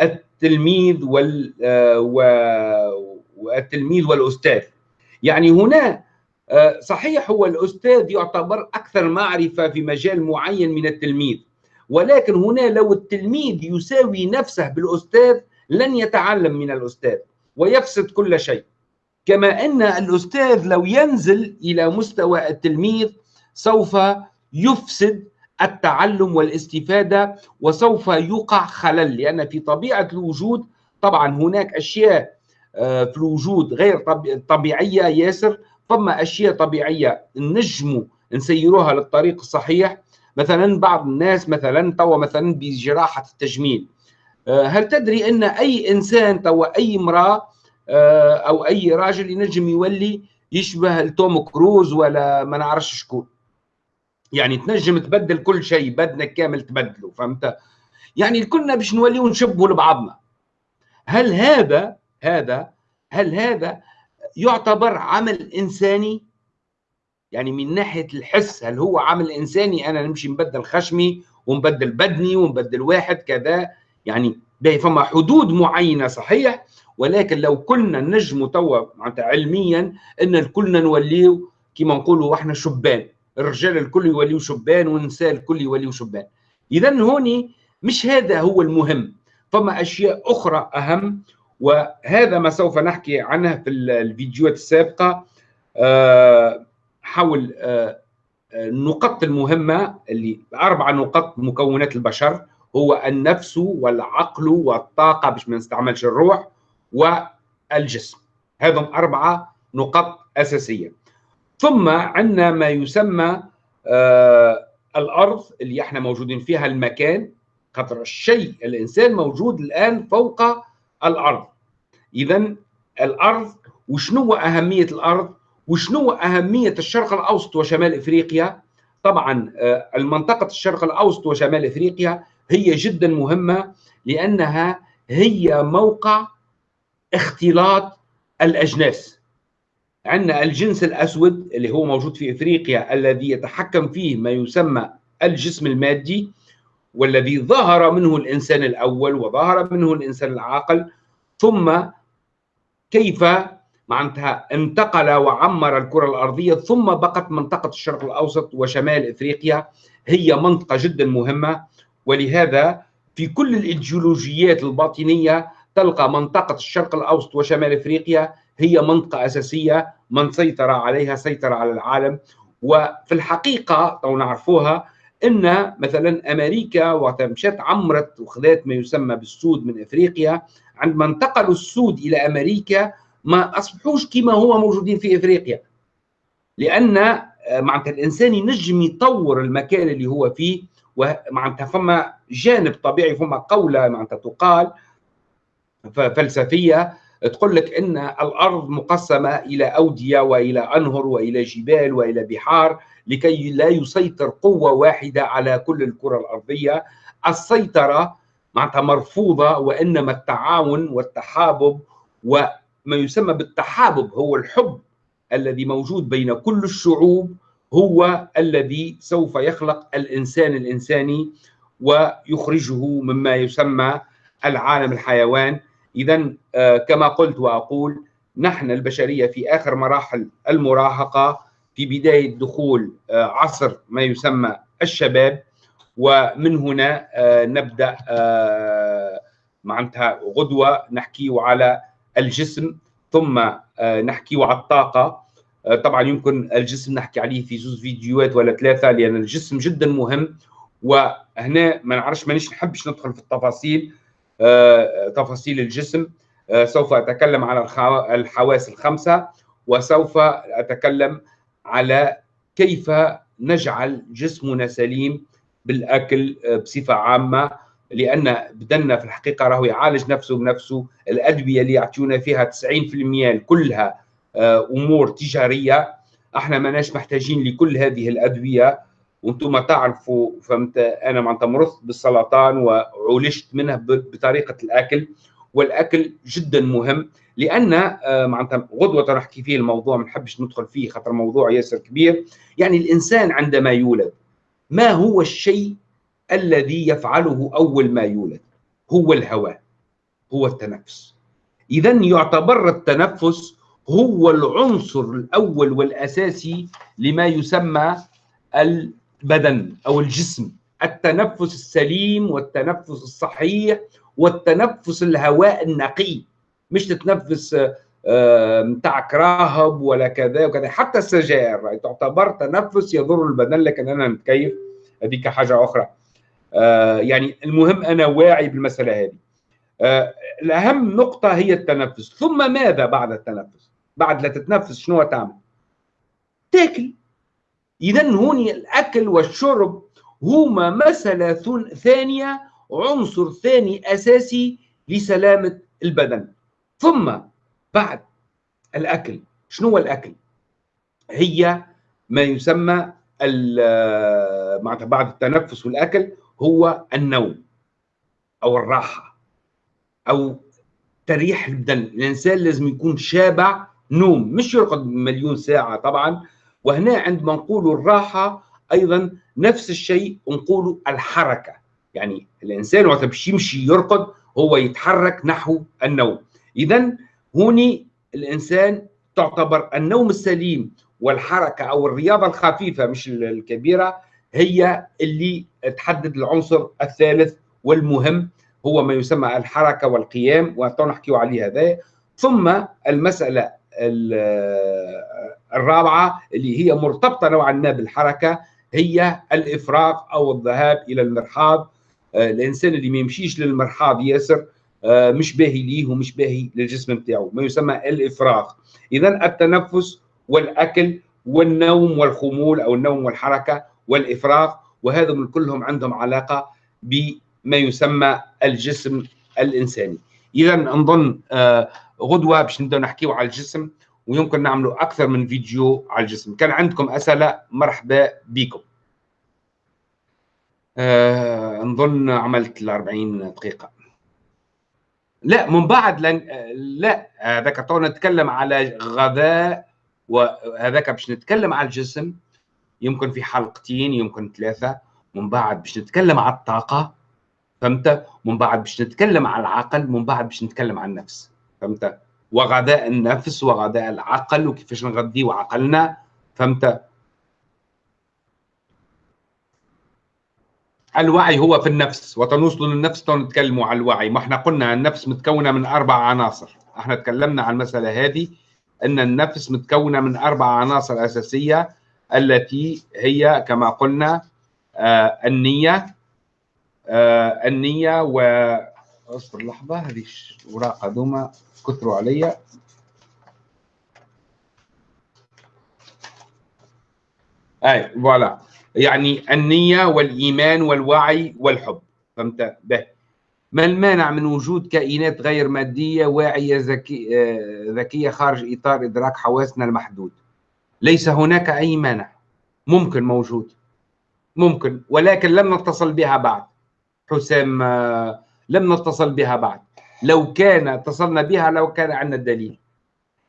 التلميذ وال آه، والتلميذ والأستاذ. يعني هنا صحيح هو الأستاذ يعتبر أكثر معرفة في مجال معين من التلميذ ولكن هنا لو التلميذ يساوي نفسه بالأستاذ لن يتعلم من الأستاذ ويفسد كل شيء. كما أن الأستاذ لو ينزل إلى مستوى التلميذ سوف يفسد التعلم والاستفادة وسوف يقع خلل لأن في طبيعة الوجود طبعا هناك أشياء آه، في الوجود غير طبيعية ياسر فما أشياء طبيعية نجموا نسيروها للطريق الصحيح. مثلا بعض الناس مثلا توا مثلا بجراحة التجميل. آه، هل تدري أن أي إنسان توا أي امرأة آه، أو أي راجل ينجم يولي يشبه توم كروز ولا ما نعرفش شكون؟ يعني تنجم تبدل كل شيء بدنك كامل تبدله فهمت؟ يعني كلنا باش نوليو نشبهوا لبعضنا. هل هذا هذا هل هذا يعتبر عمل إنساني؟ يعني من ناحية الحس هل هو عمل إنساني؟ أنا نمشي نبدل خشمي ونبدل بدني ونبدل واحد كذا. يعني فما حدود معينة صحيح ولكن لو كنا نجموا توا معناتها علميا إن كلنا نوليو كما نقولوا إحنا شبان. الرجال الكل يوليو شبان والنساء الكل يوليو شبان. اذا هوني مش هذا هو المهم. فما أشياء أخرى أهم وهذا ما سوف نحكي عنه في الفيديوهات السابقة. آه، حول آه، النقط المهمة اللي أربع نقط مكونات البشر هو النفس والعقل والطاقة باش ما نستعملش الروح والجسم. هذم أربعة نقط أساسية. ثم عندنا ما يسمى آه الأرض اللي إحنا موجودين فيها المكان. خاطر الشيء الإنسان موجود الآن فوق الأرض. اذا الأرض وشنو أهمية الأرض؟ وشنو أهمية الشرق الأوسط وشمال إفريقيا؟ طبعا آه، المنطقة الشرق الأوسط وشمال إفريقيا هي جدا مهمة لأنها هي موقع اختلاط الأجناس. عندنا الجنس الأسود اللي هو موجود في إفريقيا الذي يتحكم فيه ما يسمى الجسم المادي والذي ظهر منه الإنسان الأول وظهر منه الإنسان العاقل ثم كيف؟ معناتها انتقل وعمر الكرة الأرضية ثم بقت منطقة الشرق الأوسط وشمال إفريقيا. هي منطقة جدا مهمة ولهذا في كل الإيديولوجيات الباطنية تلقى منطقة الشرق الأوسط وشمال إفريقيا هي منطقة أساسية. من سيطر عليها سيطر على العالم. وفي الحقيقة لو نعرفوها إن مثلا أمريكا وقت مشات عمرت وخذت ما يسمى بالسود من إفريقيا عندما انتقلوا السود إلى أمريكا ما أصبحوش كما هو موجودين في إفريقيا. لأن آه، معناتها الإنسان ينجم يطور المكان اللي هو فيه ومعناتها فما جانب طبيعي فما قولة معناتها تقال فلسفية تقول لك إن الأرض مقسمة إلى أودية وإلى أنهر وإلى جبال وإلى بحار لكي لا يسيطر قوة واحدة على كل الكرة الأرضية. السيطرة معناتها مرفوضة وإنما التعاون والتحابب وما يسمى بالتحابب هو الحب الذي موجود بين كل الشعوب هو الذي سوف يخلق الإنسان الإنساني ويخرجه مما يسمى العالم الحيوان. اذا آه، كما قلت وأقول نحن البشرية في آخر مراحل المراهقة في بداية دخول آه، عصر ما يسمى الشباب ومن هنا آه، نبدأ معناتها غدوة نحكي على الجسم ثم نحكي على الطاقة. طبعا يمكن الجسم نحكي عليه في زوز فيديوهات ولا ثلاثة لأن الجسم جدا مهم. وهنا ما نعرفش مانيش نحبش ندخل في التفاصيل آه، تفاصيل الجسم. آه، سوف أتكلم على الحواس الخمسة وسوف أتكلم على كيف نجعل جسمنا سليم بالأكل آه، بصفة عامة لأن بدنا في الحقيقة راهو يعالج نفسه بنفسه. الأدوية اللي يعطيونا فيها 90% كلها أمور تجارية. إحنا ماناش محتاجين لكل هذه الأدوية. وأنتم تعرفوا فهمت أنا معناتها مرضت بالسرطان وعولجت منها بطريقة الأكل. والأكل جدا مهم لأن آه، معناتها غدوة نحكي فيه الموضوع ما نحبش ندخل فيه خاطر موضوع ياسر كبير. يعني الإنسان عندما يولد ما هو الشيء الذي يفعله أول ما يولد؟ هو الهواء هو التنفس. اذا يعتبر التنفس هو العنصر الأول والأساسي لما يسمى البدن أو الجسم. التنفس السليم والتنفس الصحيح والتنفس الهواء النقي. مش تتنفس نتاع آه، راهب ولا كذا وكذا. حتى السجائر تعتبر تنفس يضر البدن لكن أنا نتكيف. هذيك حاجة أخرى. آه، يعني المهم أنا واعي بالمسألة هذه. آه، الأهم نقطة هي التنفس. ثم ماذا بعد التنفس؟ بعد لا تتنفس شنو تعمل؟ تاكل. اذا هون الأكل والشرب هما مسألة ثانية عنصر ثاني أساسي لسلامة البدن. ثم بعد الأكل. شنو هو الأكل؟ هي ما يسمى معناتها بعد التنفس والأكل هو النوم أو الراحة أو تريح البدن. الإنسان لازم يكون شابع نوم مش يرقد مليون ساعة طبعا. وهنا عندما نقول الراحة أيضا نفس الشيء نقول الحركة. يعني الإنسان وقت باش يمشي يرقد هو يتحرك نحو النوم. اذا هوني الإنسان تعتبر النوم السليم والحركة أو الرياضة الخفيفة مش الكبيرة هي اللي تحدد العنصر الثالث والمهم هو ما يسمى الحركة والقيام ونحكي عليه هذا. ثم المسألة الرابعة اللي هي مرتبطة نوعا ما بالحركة هي الافراغ أو الذهاب إلى المرحاض. آه، الإنسان اللي ما يمشيش للمرحاض ياسر مش باهي ليه ومش باهي للجسم بتاعه ما يسمى الإفراغ. اذا التنفس والأكل والنوم والخمول أو النوم والحركة والإفراغ وهذا كلهم عندهم علاقة بما يسمى الجسم الإنساني. اذا نظن آه، غدوة باش نبداو نحكيو على الجسم ويمكن نعملوا أكثر من فيديو على الجسم. كان عندكم أسئلة؟ مرحبا بكم. آه نظن عملت ال 40 دقيقة. لا من بعد لن... لا هذاك تو نتكلم على غذاء وهذاك باش نتكلم على الجسم يمكن في حلقتين يمكن ثلاثة من بعد باش نتكلم على الطاقة فهمت؟ من بعد باش نتكلم على العقل من بعد باش نتكلم عن النفس فهمت؟ وغذاء النفس وغذاء العقل وكيفاش نغذيه عقلنا فهمت؟ الوعي هو في النفس وتنوصل للنفس نتكلموا على الوعي. ما إحنا قلنا النفس متكونة من أربع عناصر. إحنا تكلمنا عن المسألة هذه إن النفس متكونة من أربع عناصر أساسية التي هي كما قلنا آه النية آه النية و أصبر لحظة هذه الوراق هذوما كثروا عليا أي فوالا. يعني النية والإيمان والوعي والحب. فهمت؟ به. ما المانع من وجود كائنات غير مادية واعية ذكي آه، ذكية خارج إطار إدراك حواسنا المحدود؟ ليس هناك أي مانع. ممكن موجود. ممكن. ولكن لم نتصل بها بعد. حسام آه، لم نتصل بها بعد. لو كان اتصلنا بها لو كان عندنا الدليل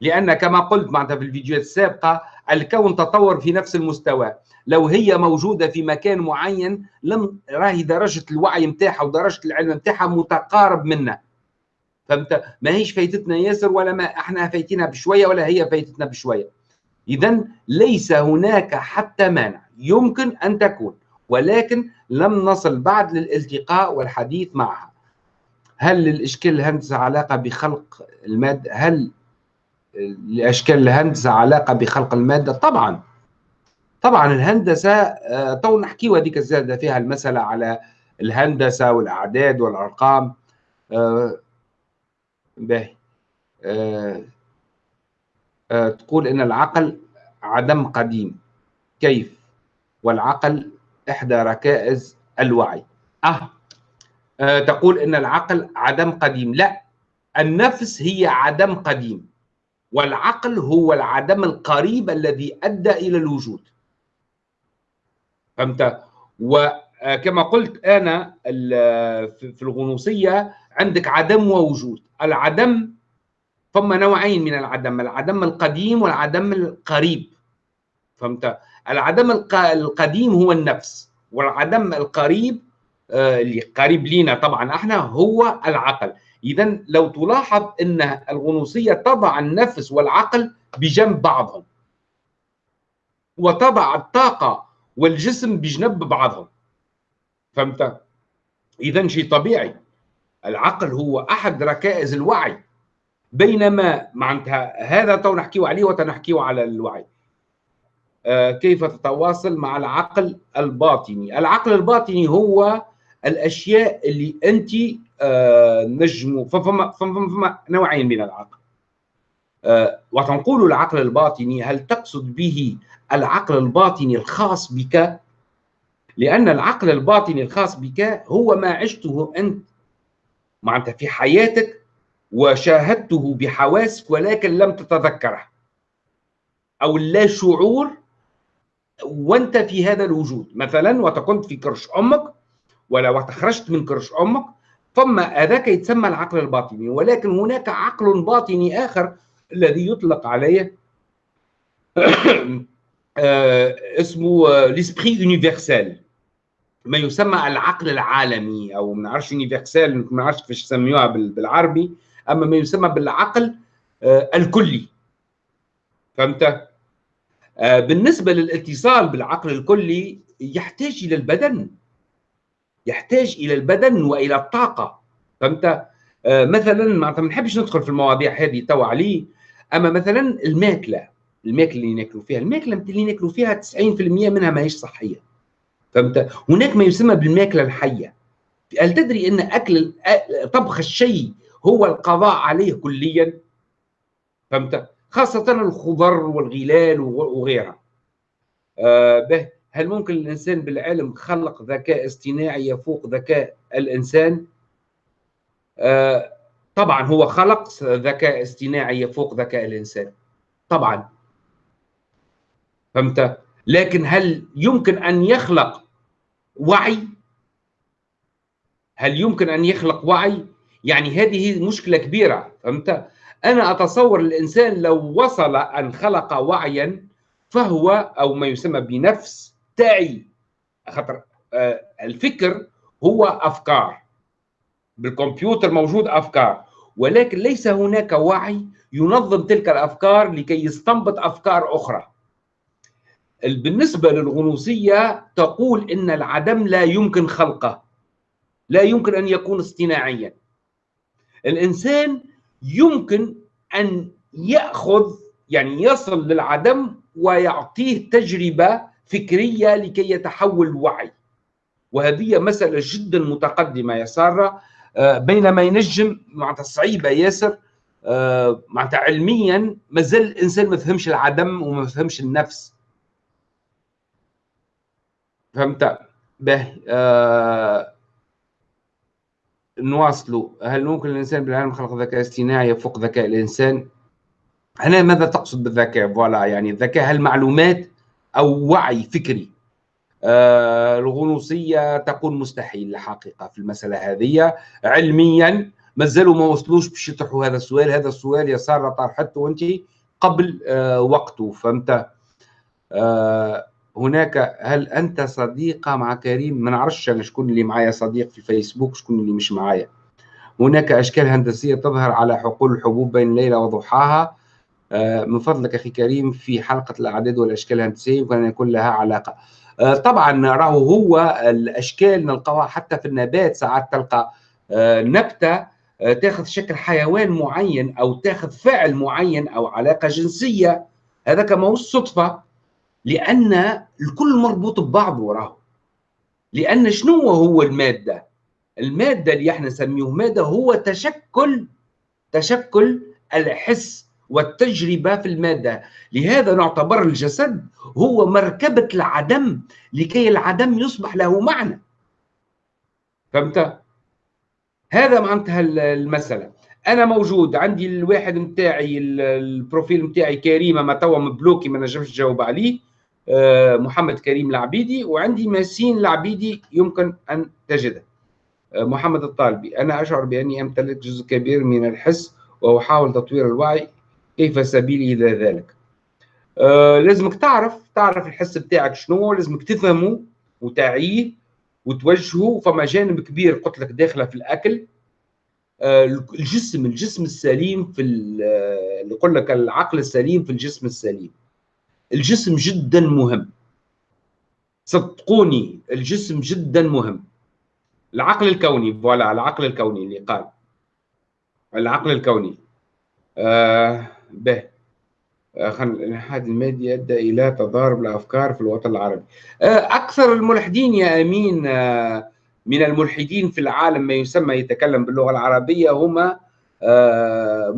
لأن كما قلت معناتها في الفيديوهات السابقة الكون تطور في نفس المستوى. لو هي موجودة في مكان معين لم راهي درجة الوعي متاعها ودرجة العلم متاعها متقارب منا. فهمت؟ ما هيش فايتتنا ياسر ولا ما إحنا فايتينها بشوية ولا هي فايتتنا بشوية. إذا ليس هناك حتى مانع. يمكن أن تكون ولكن لم نصل بعد للالتقاء والحديث معها. هل للإشكال الهندسة علاقة بخلق المادة؟ هل لأشكال الهندسة علاقة بخلق المادة. طبعا طبعا الهندسة آه، تو نحكيو هذيك الزادة فيها المسألة على الهندسة والأعداد والأرقام. آه، باهي آه، تقول إن العقل عدم قديم. كيف؟ والعقل إحدى ركائز الوعي. أه تقول إن العقل عدم قديم. لا النفس هي عدم قديم. والعقل هو العدم القريب الذي أدى إلى الوجود. فهمت؟ وكما قلت أنا في الغنوصية عندك عدم ووجود. العدم ثم نوعين من العدم العدم القديم والعدم القريب. فهمت؟ العدم القديم هو النفس والعدم القريب آه، اللي قريب لينا طبعا إحنا هو العقل. اذا لو تلاحظ إن الغنوصية تضع النفس والعقل بجنب بعضهم وتضع الطاقة والجسم بجنب بعضهم. فهمت؟ اذا شيء طبيعي. العقل هو أحد ركائز الوعي. بينما معناتها هذا تو نحكيه عليه وتنحكيه على الوعي. آه كيف تتواصل مع العقل الباطني؟ العقل الباطني هو الأشياء اللي أنت آه نجموا فما, فما, فما نوعين من العقل. آه وتنقول العقل الباطني هل تقصد به العقل الباطني الخاص بك؟ لأن العقل الباطني الخاص بك هو ما عشته أنت. معناتها في حياتك وشاهدته بحواسك ولكن لم تتذكره. أو لا شعور وأنت في هذا الوجود. مثلا وتكنت في كرش أمك ولو خرجت من كرش أمك ثم هذاك يتسمى العقل الباطني ولكن هناك عقل باطني آخر الذي يطلق عليه <coughs> آه، اسمه ليسبري يونيفرسال. ما يسمى العقل العالمي أو ما نعرفش يونيفرسال ما نعرفش كيفاش يسميوها بالعربي أما ما يسمى بالعقل آه، الكلي. فهمت؟ آه، بالنسبة للاتصال بالعقل الكلي يحتاج إلى البدن. يحتاج إلى البدن وإلى الطاقة. فهمت؟ مثلا ما نحبش ندخل في المواضيع هذه توا عليه. أما مثلا الماكلة الماكلة اللي ناكلوا فيها الماكلة اللي ناكلوا فيها 90% منها ما هيش صحية. فهمت؟ هناك ما يسمى بالماكلة الحية. هل تدري إن أكل طبخ الشيء هو القضاء عليه كليا؟ فهمت؟ خاصة الخضر والغلال وغيرها. آه به. هل ممكن الإنسان بالعلم خلق ذكاء اصطناعي يفوق ذكاء الإنسان؟ آه طبعا هو خلق ذكاء اصطناعي يفوق ذكاء الإنسان. طبعا. فهمت؟ لكن هل يمكن أن يخلق وعي؟ هل يمكن أن يخلق وعي؟ يعني هذه مشكلة كبيرة. فهمت؟ أنا أتصور الإنسان لو وصل أن خلق وعيا فهو أو ما يسمى بنفس تعي خاطر آه، الفكر هو أفكار. بالكمبيوتر موجود أفكار. ولكن ليس هناك وعي ينظم تلك الأفكار لكي يستنبط أفكار أخرى. بالنسبة للغنوصية تقول إن العدم لا يمكن خلقه. لا يمكن أن يكون اصطناعيا. الإنسان يمكن أن يأخذ يعني يصل للعدم ويعطيه تجربة فكرية لكي يتحول وعي وهذه مسألة جدا متقدمة يا سارة. آه، بينما ينجم معناتها صعيبة ياسر آه، معناتها علميا مازال الإنسان ما فهمش العدم وما فهمش النفس. فهمت؟ به آه نواصلوا. هل ممكن الإنسان بالعلم خلق ذكاء اصطناعي يفوق ذكاء الإنسان؟ هنا ماذا تقصد بالذكاء؟ فوالا يعني الذكاء هل معلومات أو وعي فكري. آه الغنوصية تقول مستحيل الحقيقة في المسألة هذه. علميا مازالوا ما وصلوش باش يطرحوا هذا السؤال. هذا السؤال يا ساره طرحته انت قبل آه وقته فهمت؟ آه هناك هل أنت صديقة مع كريم؟ ما نعرفش. أنا شكون اللي معايا صديق في الفيسبوك شكون اللي مش معايا؟ هناك أشكال هندسية تظهر على حقول الحبوب بين ليلة وضحاها. من فضلك أخي كريم في حلقة الأعداد والأشكال الهندسيه يمكن ان يكون لها علاقة. آه، طبعا راهو هو الأشكال نلقاها حتى في النبات ساعات تلقى آه، نبتة تاخذ شكل حيوان معين أو تاخذ فعل معين أو علاقة جنسية. هذا كما هو الصدفه لأن الكل مربوط ببعضه راهو لأن شنو هو المادة؟ المادة اللي إحنا نسميه مادة هو تشكل تشكل الحس والتجربة في المادة. لهذا نعتبر الجسد هو مركبة العدم لكي العدم يصبح له معنى. فهمت؟ هذا معناتها المسألة. أنا موجود عندي الواحد نتاعي البروفيل نتاعي كريمه ما توا مبلوكي ما نجمش نجاوب عليه. آه، محمد كريم العبيدي وعندي ماسين العبيدي يمكن أن تجده. آه، محمد الطالبي. أنا أشعر بأني أمتلك جزء كبير من الحس وأحاول تطوير الوعي كيف سبيلي إلى ذلك. آه لازمك تعرف تعرف الحس بتاعك شنو لازمك تفهمه وتعيه وتوجهه. فما جانب كبير قلت لك داخله في الأكل. آه الجسم الجسم السليم في اللي يقول لك العقل السليم في الجسم السليم. الجسم جدا مهم. صدقوني الجسم جدا مهم. العقل الكوني فوالا العقل الكوني اللي قال. العقل الكوني. آه به. آه، الإلحاد المادي أدى إلى تضارب الأفكار في الوطن العربي. آه، أكثر الملحدين يا أمين آه، من الملحدين في العالم ما يسمى يتكلم باللغة العربية هم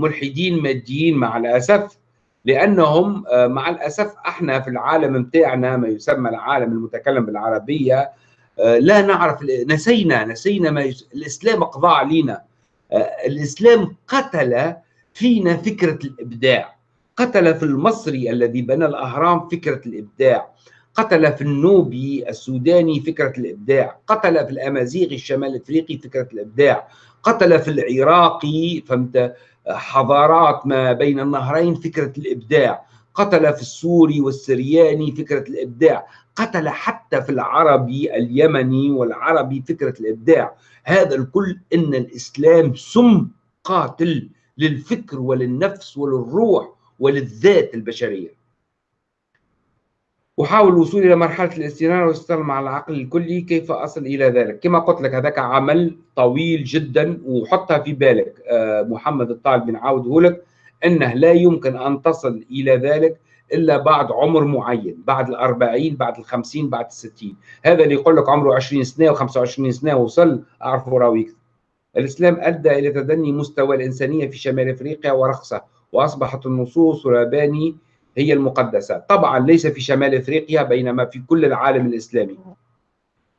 ملحدين ماديين مع الأسف لأنهم مع الأسف إحنا في العالم متاعنا ما يسمى العالم المتكلم بالعربية لا نعرف نسينا نسينا ما يس... الإسلام قضى علينا. الإسلام قتل فينا فكرة الإبداع. قتل في المصري الذي بنى الأهرام فكرة الإبداع. قتل في النوبي السوداني فكرة الإبداع. قتل في الأمازيغي الشمال الأفريقي فكرة الإبداع. قتل في العراقي فهمت حضارات ما بين النهرين فكرة الإبداع. قتل في السوري والسرياني فكرة الإبداع. قتل حتى في العربي اليمني والعربي فكرة الإبداع. هذا الكل إن الإسلام سم قاتل. للفكر وللنفس وللروح وللذات البشرية. أحاول الوصول إلى مرحلة الاستنارة والاستقلال مع العقل الكلي كيف أصل إلى ذلك؟ كما قلت لك هذاك عمل طويل جدا وحطها في بالك آه، محمد الطالب نعاوده لك أنه لا يمكن أن تصل إلى ذلك إلا بعد عمر معين بعد الأربعين بعد الخمسين بعد الستين. هذا اللي يقول لك عمره عشرين سنة وخمسة وعشرين سنة وصل أعرفه راوي الإسلام أدى إلى تدني مستوى الإنسانية في شمال أفريقيا ورخصة وأصبحت النصوص والمباني هي المقدسة. طبعا ليس في شمال أفريقيا بينما في كل العالم الإسلامي.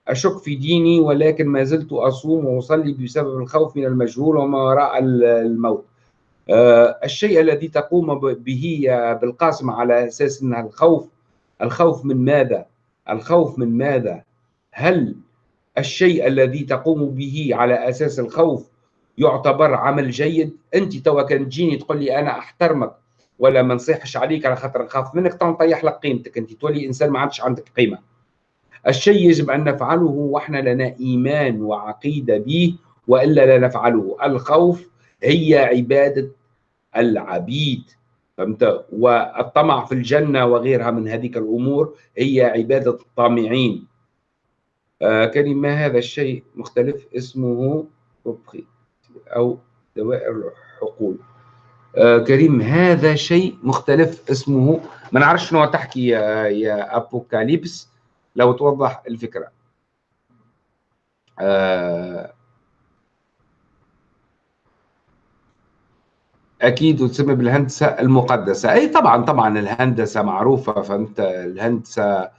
أشك في ديني ولكن ما زلت أصوم وأصلي بسبب الخوف من المجهول وما وراء الموت. أه الشيء الذي تقوم به يا بالقاسم على أساس أن الخوف الخوف من ماذا؟ الخوف من ماذا؟ هل الشيء الذي تقوم به على أساس الخوف يعتبر عمل جيد. أنت توا كان تجيني تقول لي أنا أحترمك ولا ما نصيحش عليك على خاطر نخاف منك تو نطيح لك قيمتك. أنت تولي إنسان ما عادش عندك قيمة. الشيء يجب أن نفعله وإحنا لنا إيمان وعقيدة به وإلا لا نفعله. الخوف هي عبادة العبيد فهمت؟ والطمع في الجنة وغيرها من هذه الأمور هي عبادة الطامعين. كلمة هذا الشيء مختلف اسمه أو دوائر الحقول. آه كريم هذا شيء مختلف اسمه ما نعرفش شنو تحكي يا, يا أبوكاليبس لو توضح الفكرة. آه أكيد وتسمى بالهندسة المقدسة. أي طبعا طبعا الهندسة معروفة فهمت الهندسة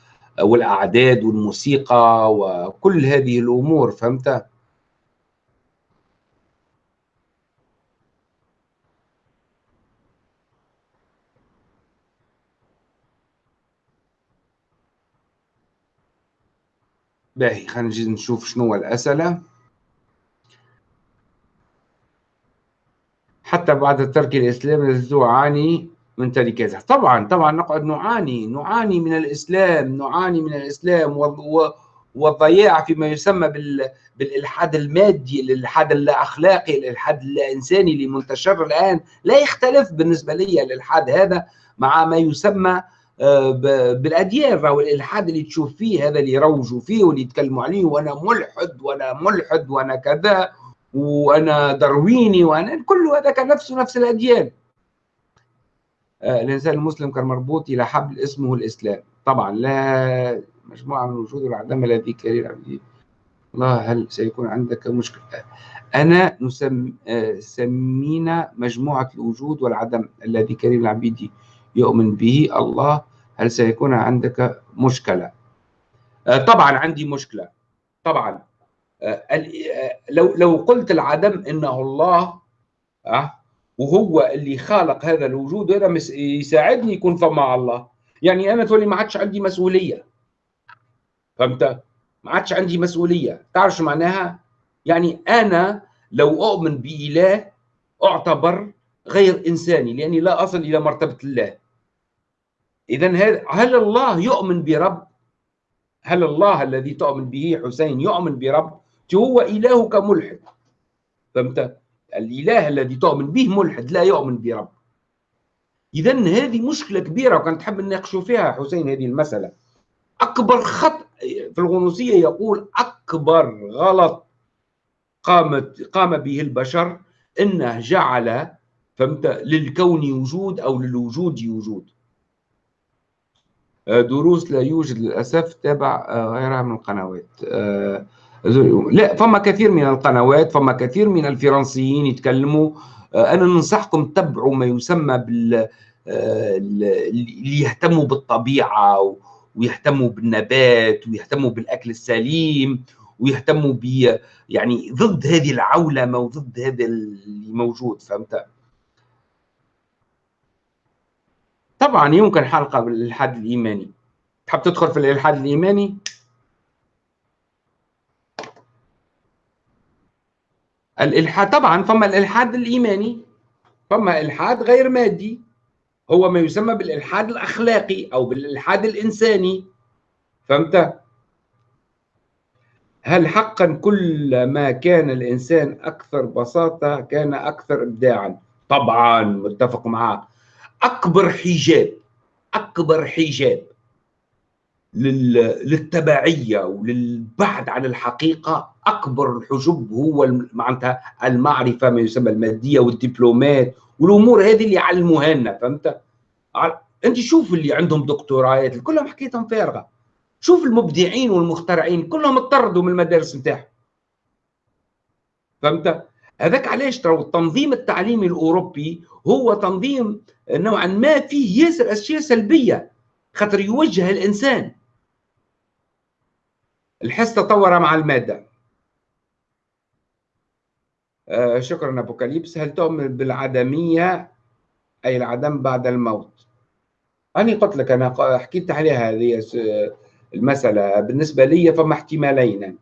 والأعداد والموسيقى وكل هذه الأمور فهمت؟ باهي خلينا نجي نشوف شنو هو الأسئلة. حتى بعد ترك الاسلام لازلت اعاني من تركاتها طبعا طبعا نقعد نعاني نعاني من الإسلام نعاني من الإسلام والضياع فيما يسمى بالإلحاد المادي الإلحاد الأخلاقي الإلحاد الإنساني اللي منتشر الآن. لا يختلف بالنسبة لي الإلحاد هذا مع ما يسمى آه، بالأديان. راهو الإلحاد اللي تشوف فيه هذا اللي يروجوا فيه واللي يتكلموا عليه وأنا ملحد وأنا ملحد وأنا كذا وأنا درويني وأنا كل هذا نفسه نفس الأديان. الإنسان المسلم كان مربوط إلى حبل اسمه الإسلام. طبعا لا مجموعة من الوجود والعدم الذي كرير عبدي الله هل سيكون عندك مشكلة؟ أنا نسم آه، سمينا مجموعة الوجود والعدم الذي كريم العبيدي يؤمن به. الله هل سيكون عندك مشكلة؟ آه، طبعا عندي مشكلة. طبعا. آه، آه، لو لو قلت العدم إنه الله وهو اللي خالق هذا الوجود هذا يساعدني يكون فما الله. يعني أنا تولي ما عادش عندي مسؤولية. فهمت؟ ما عادش عندي مسؤولية. تعرف معناها؟ يعني أنا لو أؤمن بإله أعتبر غير إنساني لأني لا أصل إلى مرتبة الله. إذا هل الله يؤمن برب؟ هل الله الذي تؤمن به حسين يؤمن برب؟ هو إلهك ملحد؟ فهمت؟ الإله الذي تؤمن به ملحد لا يؤمن برب. إذا هذه مشكلة كبيرة وكان تحب نناقشوا فيها حسين هذه المسألة. أكبر خط في الغنوصية يقول أكبر غلط قامت قام به البشر إنه جعل فهمت للكون وجود أو للوجود وجود. آه، دروس لا يوجد للأسف تابع آه، غيرها من القنوات. آه، لا فما كثير من القنوات فما كثير من الفرنسيين يتكلموا. أنا ننصحكم تتبعوا ما يسمى بال اللي يهتموا بالطبيعة ويهتموا بالنبات ويهتموا بالأكل السليم ويهتموا ب يعني ضد هذه العولمة وضد هذا اللي موجود فهمت؟ طبعا يمكن حلقة بالإلحاد الإيماني. تحب تدخل في الإلحاد الإيماني؟ الإلحاد طبعا فما الإلحاد الإيماني فما إلحاد غير مادي هو ما يسمى بالإلحاد الأخلاقي أو بالإلحاد الإنساني فهمت؟ هل حقا كل ما كان الإنسان أكثر بساطة كان أكثر إبداعا؟ طبعا متفق معك أكبر حجاب أكبر حجاب للتبعية وللبعد عن الحقيقة أكبر الحجب هو معناتها المعرفة ما يسمى المادية والدبلومات والأمور هذه اللي يعلموها لنا فهمت؟ أنت شوف اللي عندهم دكتورايات كلهم حكايتهم فارغة شوف المبدعين والمخترعين كلهم اطردوا من المدارس نتاعهم فهمت؟ هذاك علاش ترى التنظيم التعليمي الأوروبي هو تنظيم نوعا ما فيه ياسر أشياء سلبية خاطر يوجه الإنسان الحس تطور مع المادة آه شكرا أبوكاليبس. هل تؤمن بالعدمية؟ أي العدم بعد الموت. أنا قلت لك أنا حكيت عليها هذه المسألة. بالنسبة لي فما احتمالين.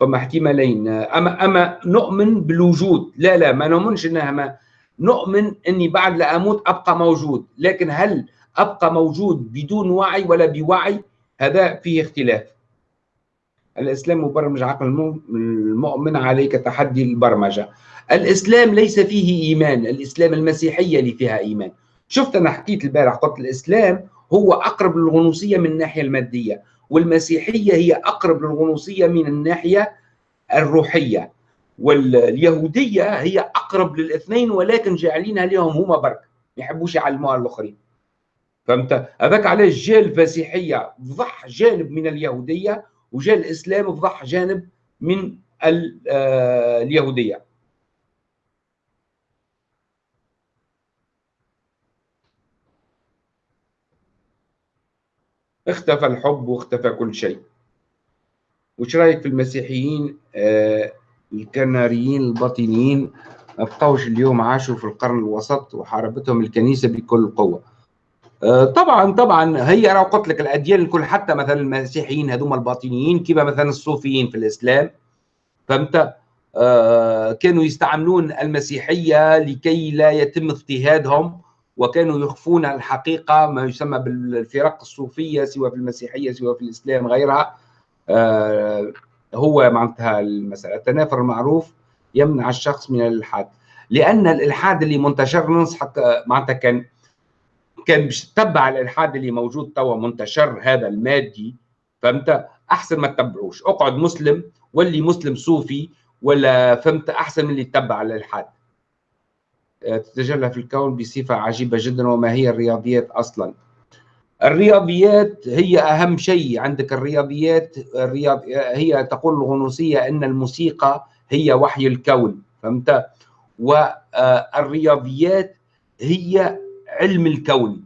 فما احتمالين. أما أما نؤمن بالوجود. لا لا ما نؤمنش أنها ما. نؤمن إني بعد لا أموت أبقى موجود. لكن هل أبقى موجود بدون وعي ولا بوعي؟ هذا فيه اختلاف. الإسلام مبرمج عقل المؤمن عليك تحدي البرمجة. الإسلام ليس فيه إيمان الإسلام المسيحية اللي فيها إيمان. شفت أنا حكيت البارح قلت الإسلام هو أقرب للغنوصية من الناحية المادية والمسيحية هي أقرب للغنوصية من الناحية الروحية. واليهودية هي أقرب للإثنين ولكن جاعلينها لهم هما برك ما يحبوش يعلموها الآخرين. فهمت؟ هذاك علاش جاء المسيحية فضح جانب من اليهودية وجاء الاسلام فضح جانب من آه، اليهودية. اختفى الحب واختفى كل شيء. وش رأيك في المسيحيين آه الكناريين الباطنيين؟ ما بقوش اليوم عاشوا في القرن الوسط وحاربتهم الكنيسة بكل قوة. آه، طبعا طبعا هي أنا قلت لك الأديان الكل حتى مثلا المسيحيين هذوما الباطنيين كما مثلا الصوفيين في الإسلام. فهمت؟ آه، كانوا يستعملون المسيحية لكي لا يتم اضطهادهم وكانوا يخفون الحقيقة ما يسمى بالفرق الصوفية سواء في المسيحية سواء في الإسلام غيرها. آه، هو معناتها المسألة. التنافر المعروف يمنع الشخص من الإلحاد. لأن الإلحاد اللي منتشر ننصحك معناتها كان كان باش تتبع الإلحاد اللي موجود توا منتشر هذا المادي فهمت؟ أحسن ما تتبعوش. أقعد مسلم واللي مسلم صوفي ولا فهمت؟ أحسن من اللي تتبع الإلحاد. آه، تتجلى في الكون بصفة عجيبة جدا وما هي الرياضيات أصلا؟ الرياضيات هي أهم شيء عندك. الرياضيات الرياض هي تقول الغنوصية إن الموسيقى هي وحي الكون فهمت؟ والرياضيات هي علم الكون.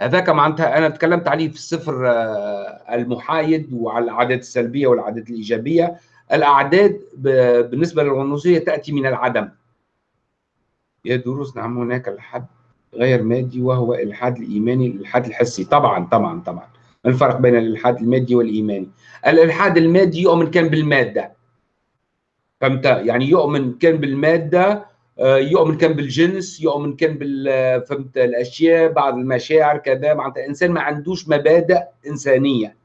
هذاك معناتها أنا تكلمت عليه في الصفر آه، المحايد وعلى الاعداد السلبية والأعداد الإيجابية. الأعداد بالنسبة للغنوصية تأتي من العدم. يا دروس نعم هناك الحد غير مادي وهو الالحاد الإيماني الالحاد الحسي. طبعا طبعا طبعا. الفرق بين الالحاد المادي والإيماني؟ الالحاد المادي يؤمن كان بالمادة. فهمت؟ يعني يؤمن كان بالمادة يؤمن كان بالجنس يؤمن كان بال فهمت الأشياء بعض المشاعر كذا معناتها إنسان ما عندوش مبادئ إنسانية.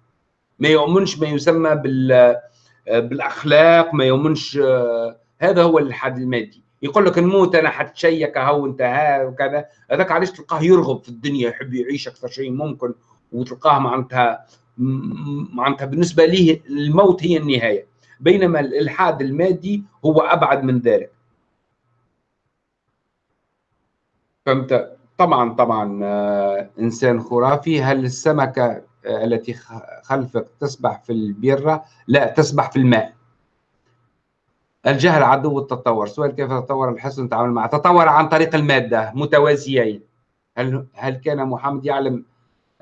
ما يؤمنش ما يسمى بال آه، بالأخلاق ما يؤمنش آه، هذا هو الالحاد المادي. يقول لك نموت أنا حتشيك أهو أنت ها وكذا. هذاك علاش تلقاه يرغب في الدنيا يحب يعيش أكثر شيء ممكن وتلقاه معناتها معناتها بالنسبة ليه الموت هي النهاية. بينما الإلحاد المادي هو أبعد من ذلك. فهمت. طبعا طبعا آه، إنسان خرافي. هل السمكة آه، التي خلفك تسبح في البيره لا تسبح في الماء. الجهل عدو التطور سؤال كيف تطور الحسن تعامل معه؟ تطور عن طريق المادة متوازيين. هل هل كان محمد يعلم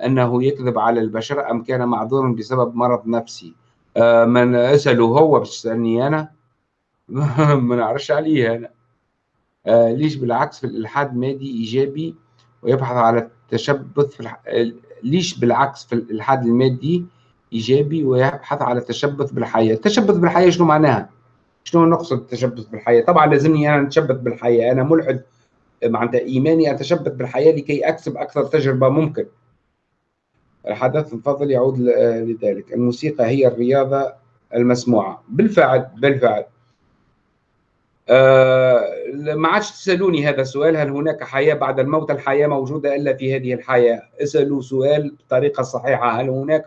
أنه يكذب على البشر أم كان معذورا بسبب مرض نفسي؟ آه من أسأله هو بس تسألني أنا. <laughs> ما نعرفش عليه أنا. آه ليش بالعكس في الإلحاد مادي إيجابي ويبحث على التشبث في الح... ليش بالعكس في الإلحاد المادي إيجابي ويبحث على التشبث بالحياة التشبث بالحياة شنو معناها؟ شنو نقصد التشبث بالحياة؟ طبعا لازمني أنا أتشبث بالحياة، أنا ملحد معناتها إيماني أتشبث بالحياة لكي أكسب أكثر تجربة ممكن. الحدث الفضل يعود لذلك، الموسيقى هي الرياضة المسموعة، بالفعل بالفعل. آه ما عادش تسألوني هذا السؤال هل هناك حياة بعد الموت؟ الحياة موجودة إلا في هذه الحياة، اسألوا سؤال بطريقة صحيحة، هل هناك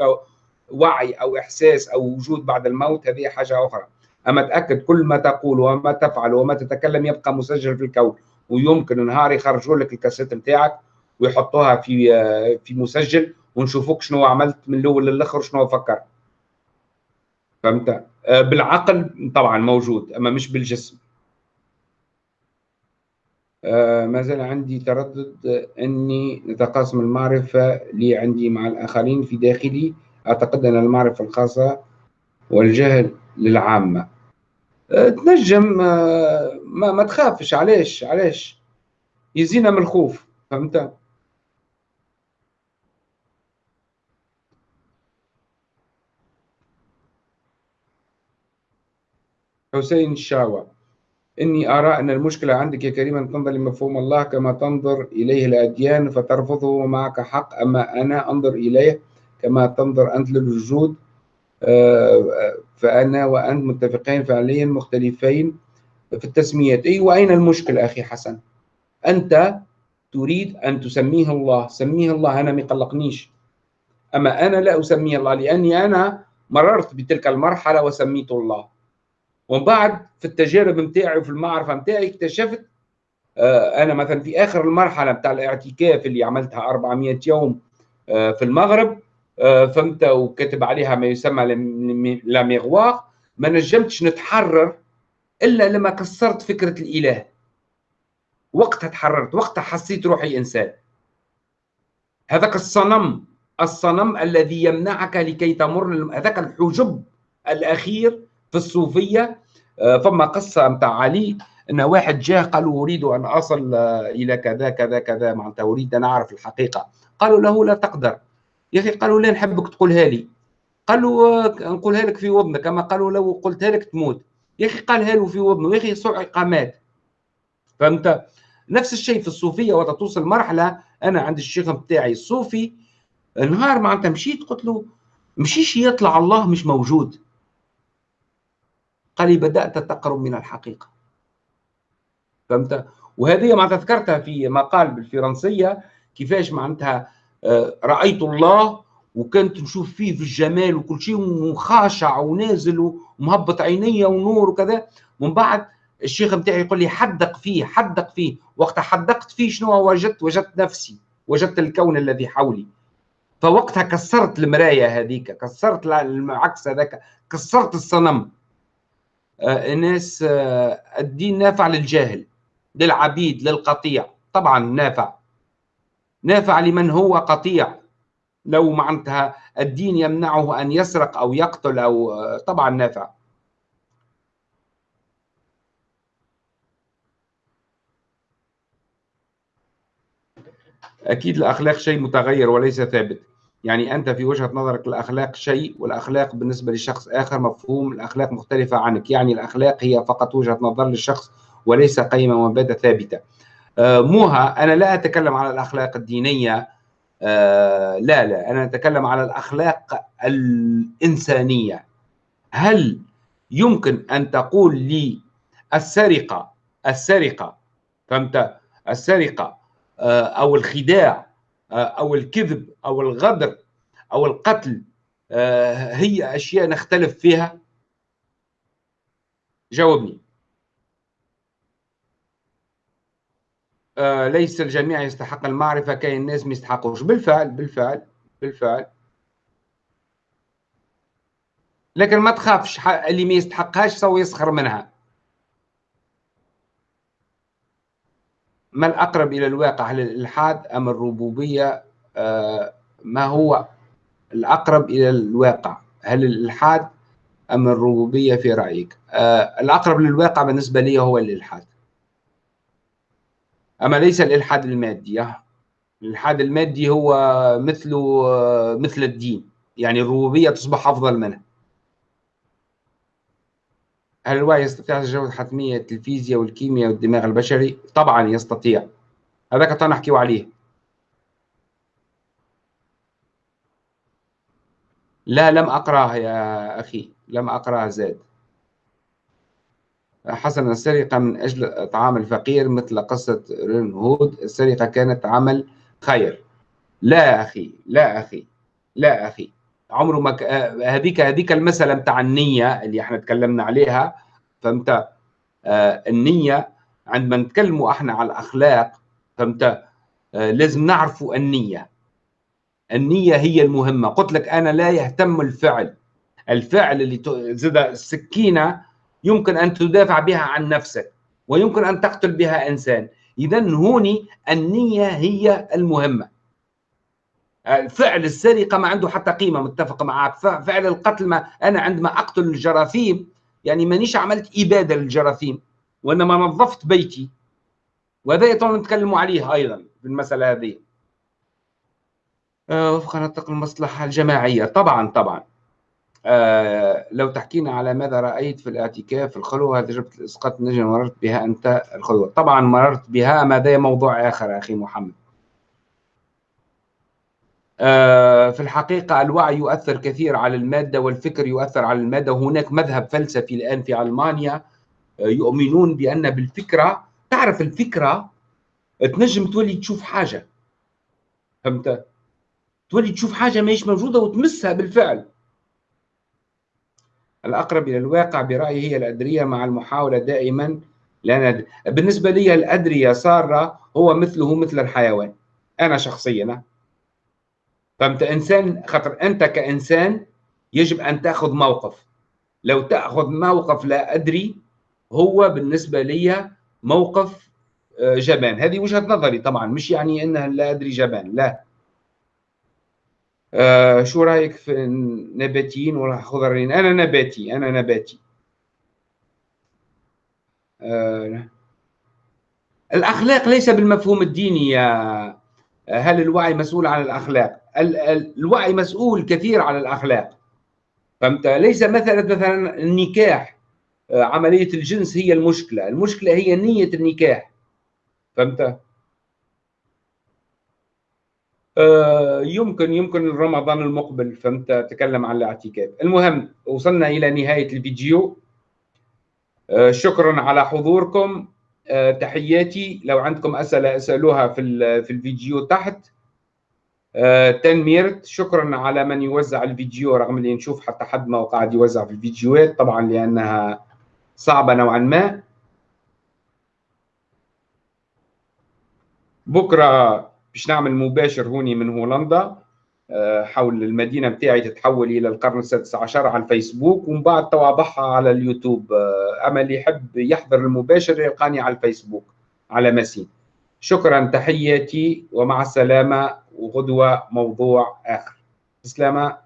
وعي أو إحساس أو وجود بعد الموت؟ هذه حاجة أخرى. أما تأكد كل ما تقول وما تفعل وما تتكلم يبقى مسجل في الكون. ويمكن نهار يخرجوا لك الكاسيت نتاعك ويحطوها في في مسجل ونشوفوك شنو عملت من الأول للآخر شنو فكرت. فهمت؟ آه، بالعقل طبعا موجود أما مش بالجسم. آه، ما زال عندي تردد أني نتقاسم المعرفة اللي عندي مع الآخرين في داخلي. أعتقد أن المعرفة الخاصة والجهل للعامة. آه، تنجم آه، ما, ما تخافش. علاش؟ علاش؟ يزينا من الخوف فهمت؟ حسين الشاوى. إني أرى أن المشكلة عندك يا كريم أن تنظر لمفهوم الله كما تنظر إليه الأديان فترفضه معك حق أما أنا أنظر إليه كما تنظر أنت للوجود آه، فأنا وأنت متفقين فعليا مختلفين في التسميات. أي وأين المشكلة أخي حسن؟ أنت تريد أن تسميه الله سميه الله أنا ما يقلقنيش أما أنا لا أسميه الله لأني أنا مررت بتلك المرحلة وسميت الله. ومن بعد في التجارب متاعي وفي المعرفة متاعي اكتشفت آه، أنا مثلا في آخر المرحلة بتاع الاعتكاف اللي عملتها 400 يوم آه، في المغرب آه، فهمت وكتب عليها ما يسمى لا ميغوار ما نجمتش نتحرر إلا لما كسرت فكرة الإله. وقتها تحررت وقتها حسيت روحي إنسان. هذاك الصنم الصنم الذي يمنعك لكي تمر هذاك الحجب الأخير في الصوفية آه، فما قصة متاع علي إن واحد جاء قالوا أريد أن أصل إلى كذا كذا كذا معناتها أريد أن أعرف الحقيقة. قالوا له لا تقدر. يا أخي قالوا لا نحبك تقولها لي. قالوا نقولها لك في وضنك. كما قالوا لو قلتها لك تموت. يا أخي قالها له في وضنه. يا أخي صعق مات فهمت؟ نفس الشيء في الصوفية وقت توصل مرحلة أنا عند الشيخ بتاعي الصوفي نهار معناتها مشيت قلت له مشيش يطلع الله مش موجود. قال لي بدأت تقرب من الحقيقة. فهمت؟ وهذه ما ذكرتها في مقال بالفرنسية كيفاش معناتها آه، رأيت الله وكنت نشوف فيه في الجمال وكل شيء وخاشع ونازل ومهبط عينيا ونور وكذا. من بعد الشيخ بتاعي يقول لي حدق فيه حدق فيه. وقت حدقت فيه شنو؟ وجدت وجدت نفسي وجدت الكون الذي حولي. فوقتها كسرت المرايه هذيك كسرت العكس هذاك كسرت الصنم. آه الناس آه الدين نافع للجاهل للعبيد للقطيع. طبعا نافع. نافع لمن هو قطيع. لو معناتها الدين يمنعه أن يسرق أو يقتل أو آه طبعا نافع. أكيد الأخلاق شيء متغير وليس ثابت. يعني أنت في وجهة نظرك الأخلاق شيء والأخلاق بالنسبة لشخص آخر مفهوم الأخلاق مختلفة عنك. يعني الأخلاق هي فقط وجهة نظر للشخص وليس قيمة ومبادئ ثابتة. آه، موها أنا لا أتكلم على الأخلاق الدينية. آه، لا لا أنا أتكلم على الأخلاق الإنسانية. هل يمكن أن تقول لي السرقة السرقة فهمت؟ السرقة آه، أو الخداع أو الكذب أو الغدر أو القتل آه، هي أشياء نختلف فيها. جاوبني. ليس الجميع يستحق المعرفة كاين الناس ما يستحقوش. بالفعل بالفعل بالفعل. لكن ما تخافش اللي ما يستحقهاش سوى يسخر منها. ما الأقرب إلى الواقع؟ هل الإلحاد أم الربوبية؟ آه، ما هو الأقرب إلى الواقع؟ هل الإلحاد أم الربوبية في رأيك؟ آه، الأقرب للواقع بالنسبة لي هو الإلحاد. أما ليس الإلحاد المادي الإلحاد المادي هو مثله آه، مثل الدين. يعني الربوبية تصبح أفضل منه. هل الوعي يستطيع تجاوز حتمية الفيزياء والكيمياء والدماغ البشري؟ طبعا يستطيع. هذاك نحكيو عليه. لا لم أقرأه يا أخي. لم أقرأه زاد. حسنا السرقة من أجل إطعام الفقير مثل قصة رين هود. السرقة كانت عمل خير. لا أخي لا أخي لا أخي. عمره ما ك... هذيك هذيك المسألة بتاع النية اللي إحنا تكلمنا عليها فهمت؟ آه النية عندما نتكلموا إحنا على الأخلاق فهمت؟ آه لازم نعرفوا النية. النية هي المهمة. قلت لك أنا لا يهتم الفعل. الفعل اللي زاد السكينة يمكن أن تدافع بها عن نفسك ويمكن أن تقتل بها إنسان. اذا هوني النية هي المهمة. فعل السرقة ما عنده حتى قيمة متفق معك. فعل القتل ما أنا عندما أقتل الجراثيم يعني مانيش عملت إبادة للجراثيم وإنما نظفت بيتي. وهذا يطول نتكلم عليه أيضا في المسألة هذه. آه، وفق نطق المصلحة الجماعية. طبعا طبعا. آه لو تحكينا على ماذا رأيت في الاعتكاف الخلوة تجربة الإسقاط النجم مررت بها أنت الخلوة. طبعا مررت بها ما ده موضوع آخر أخي محمد. في الحقيقة الوعي يؤثر كثير على المادة والفكر يؤثر على المادة. وهناك مذهب فلسفي الآن في ألمانيا آه، يؤمنون بأن بالفكرة تعرف الفكرة؟ تنجم تولي تشوف حاجة. فهمت؟ تولي تشوف حاجة ماهيش موجودة وتمسها بالفعل. الأقرب إلى الواقع برأيي هي الأدرية مع المحاولة دائما لأن بالنسبة لي الأدرية صار هو مثله مثل الحيوان. أنا شخصيا فانت إنسان خاطر أنت كإنسان يجب أن تأخذ موقف. لو تأخذ موقف لا أدري هو بالنسبة لي موقف آه، جبان. هذه وجهة نظري طبعا مش يعني إنها لا أدري جبان لا. آه شو رأيك في النباتيين والخضرين أنا نباتي أنا نباتي. آه الأخلاق ليس بالمفهوم الديني يا هل الوعي مسؤول عن الأخلاق؟ الوعي مسؤول كثير عن الأخلاق. فهمت؟ ليس مثلا مثلا النكاح عملية الجنس هي المشكلة. المشكلة هي نية النكاح. فهمت؟ آه، يمكن يمكن رمضان المقبل. فهمت؟ تكلم عن الاعتكاف. المهم وصلنا إلى نهاية الفيديو. آه، شكرا على حضوركم. آه، تحياتي. لو عندكم أسئلة اسألوها في في الفيديو تحت. تنميرت شكرا على من يوزع الفيديو رغم اللي نشوف حتى حد ما قاعد يوزع في الفيديوهات. طبعا لأنها صعبة نوعا ما. بكرة باش نعمل مباشر هوني من هولندا آه، حول المدينة بتاعي تتحول إلى القرن السادس عشر على الفيسبوك ومن بعد توابعها على اليوتيوب. آه، أما اللي يحب يحضر المباشر يلقاني على الفيسبوك على مسين شكرا تحياتي ومع السلامة. وغدوة موضوع آخر. سلامة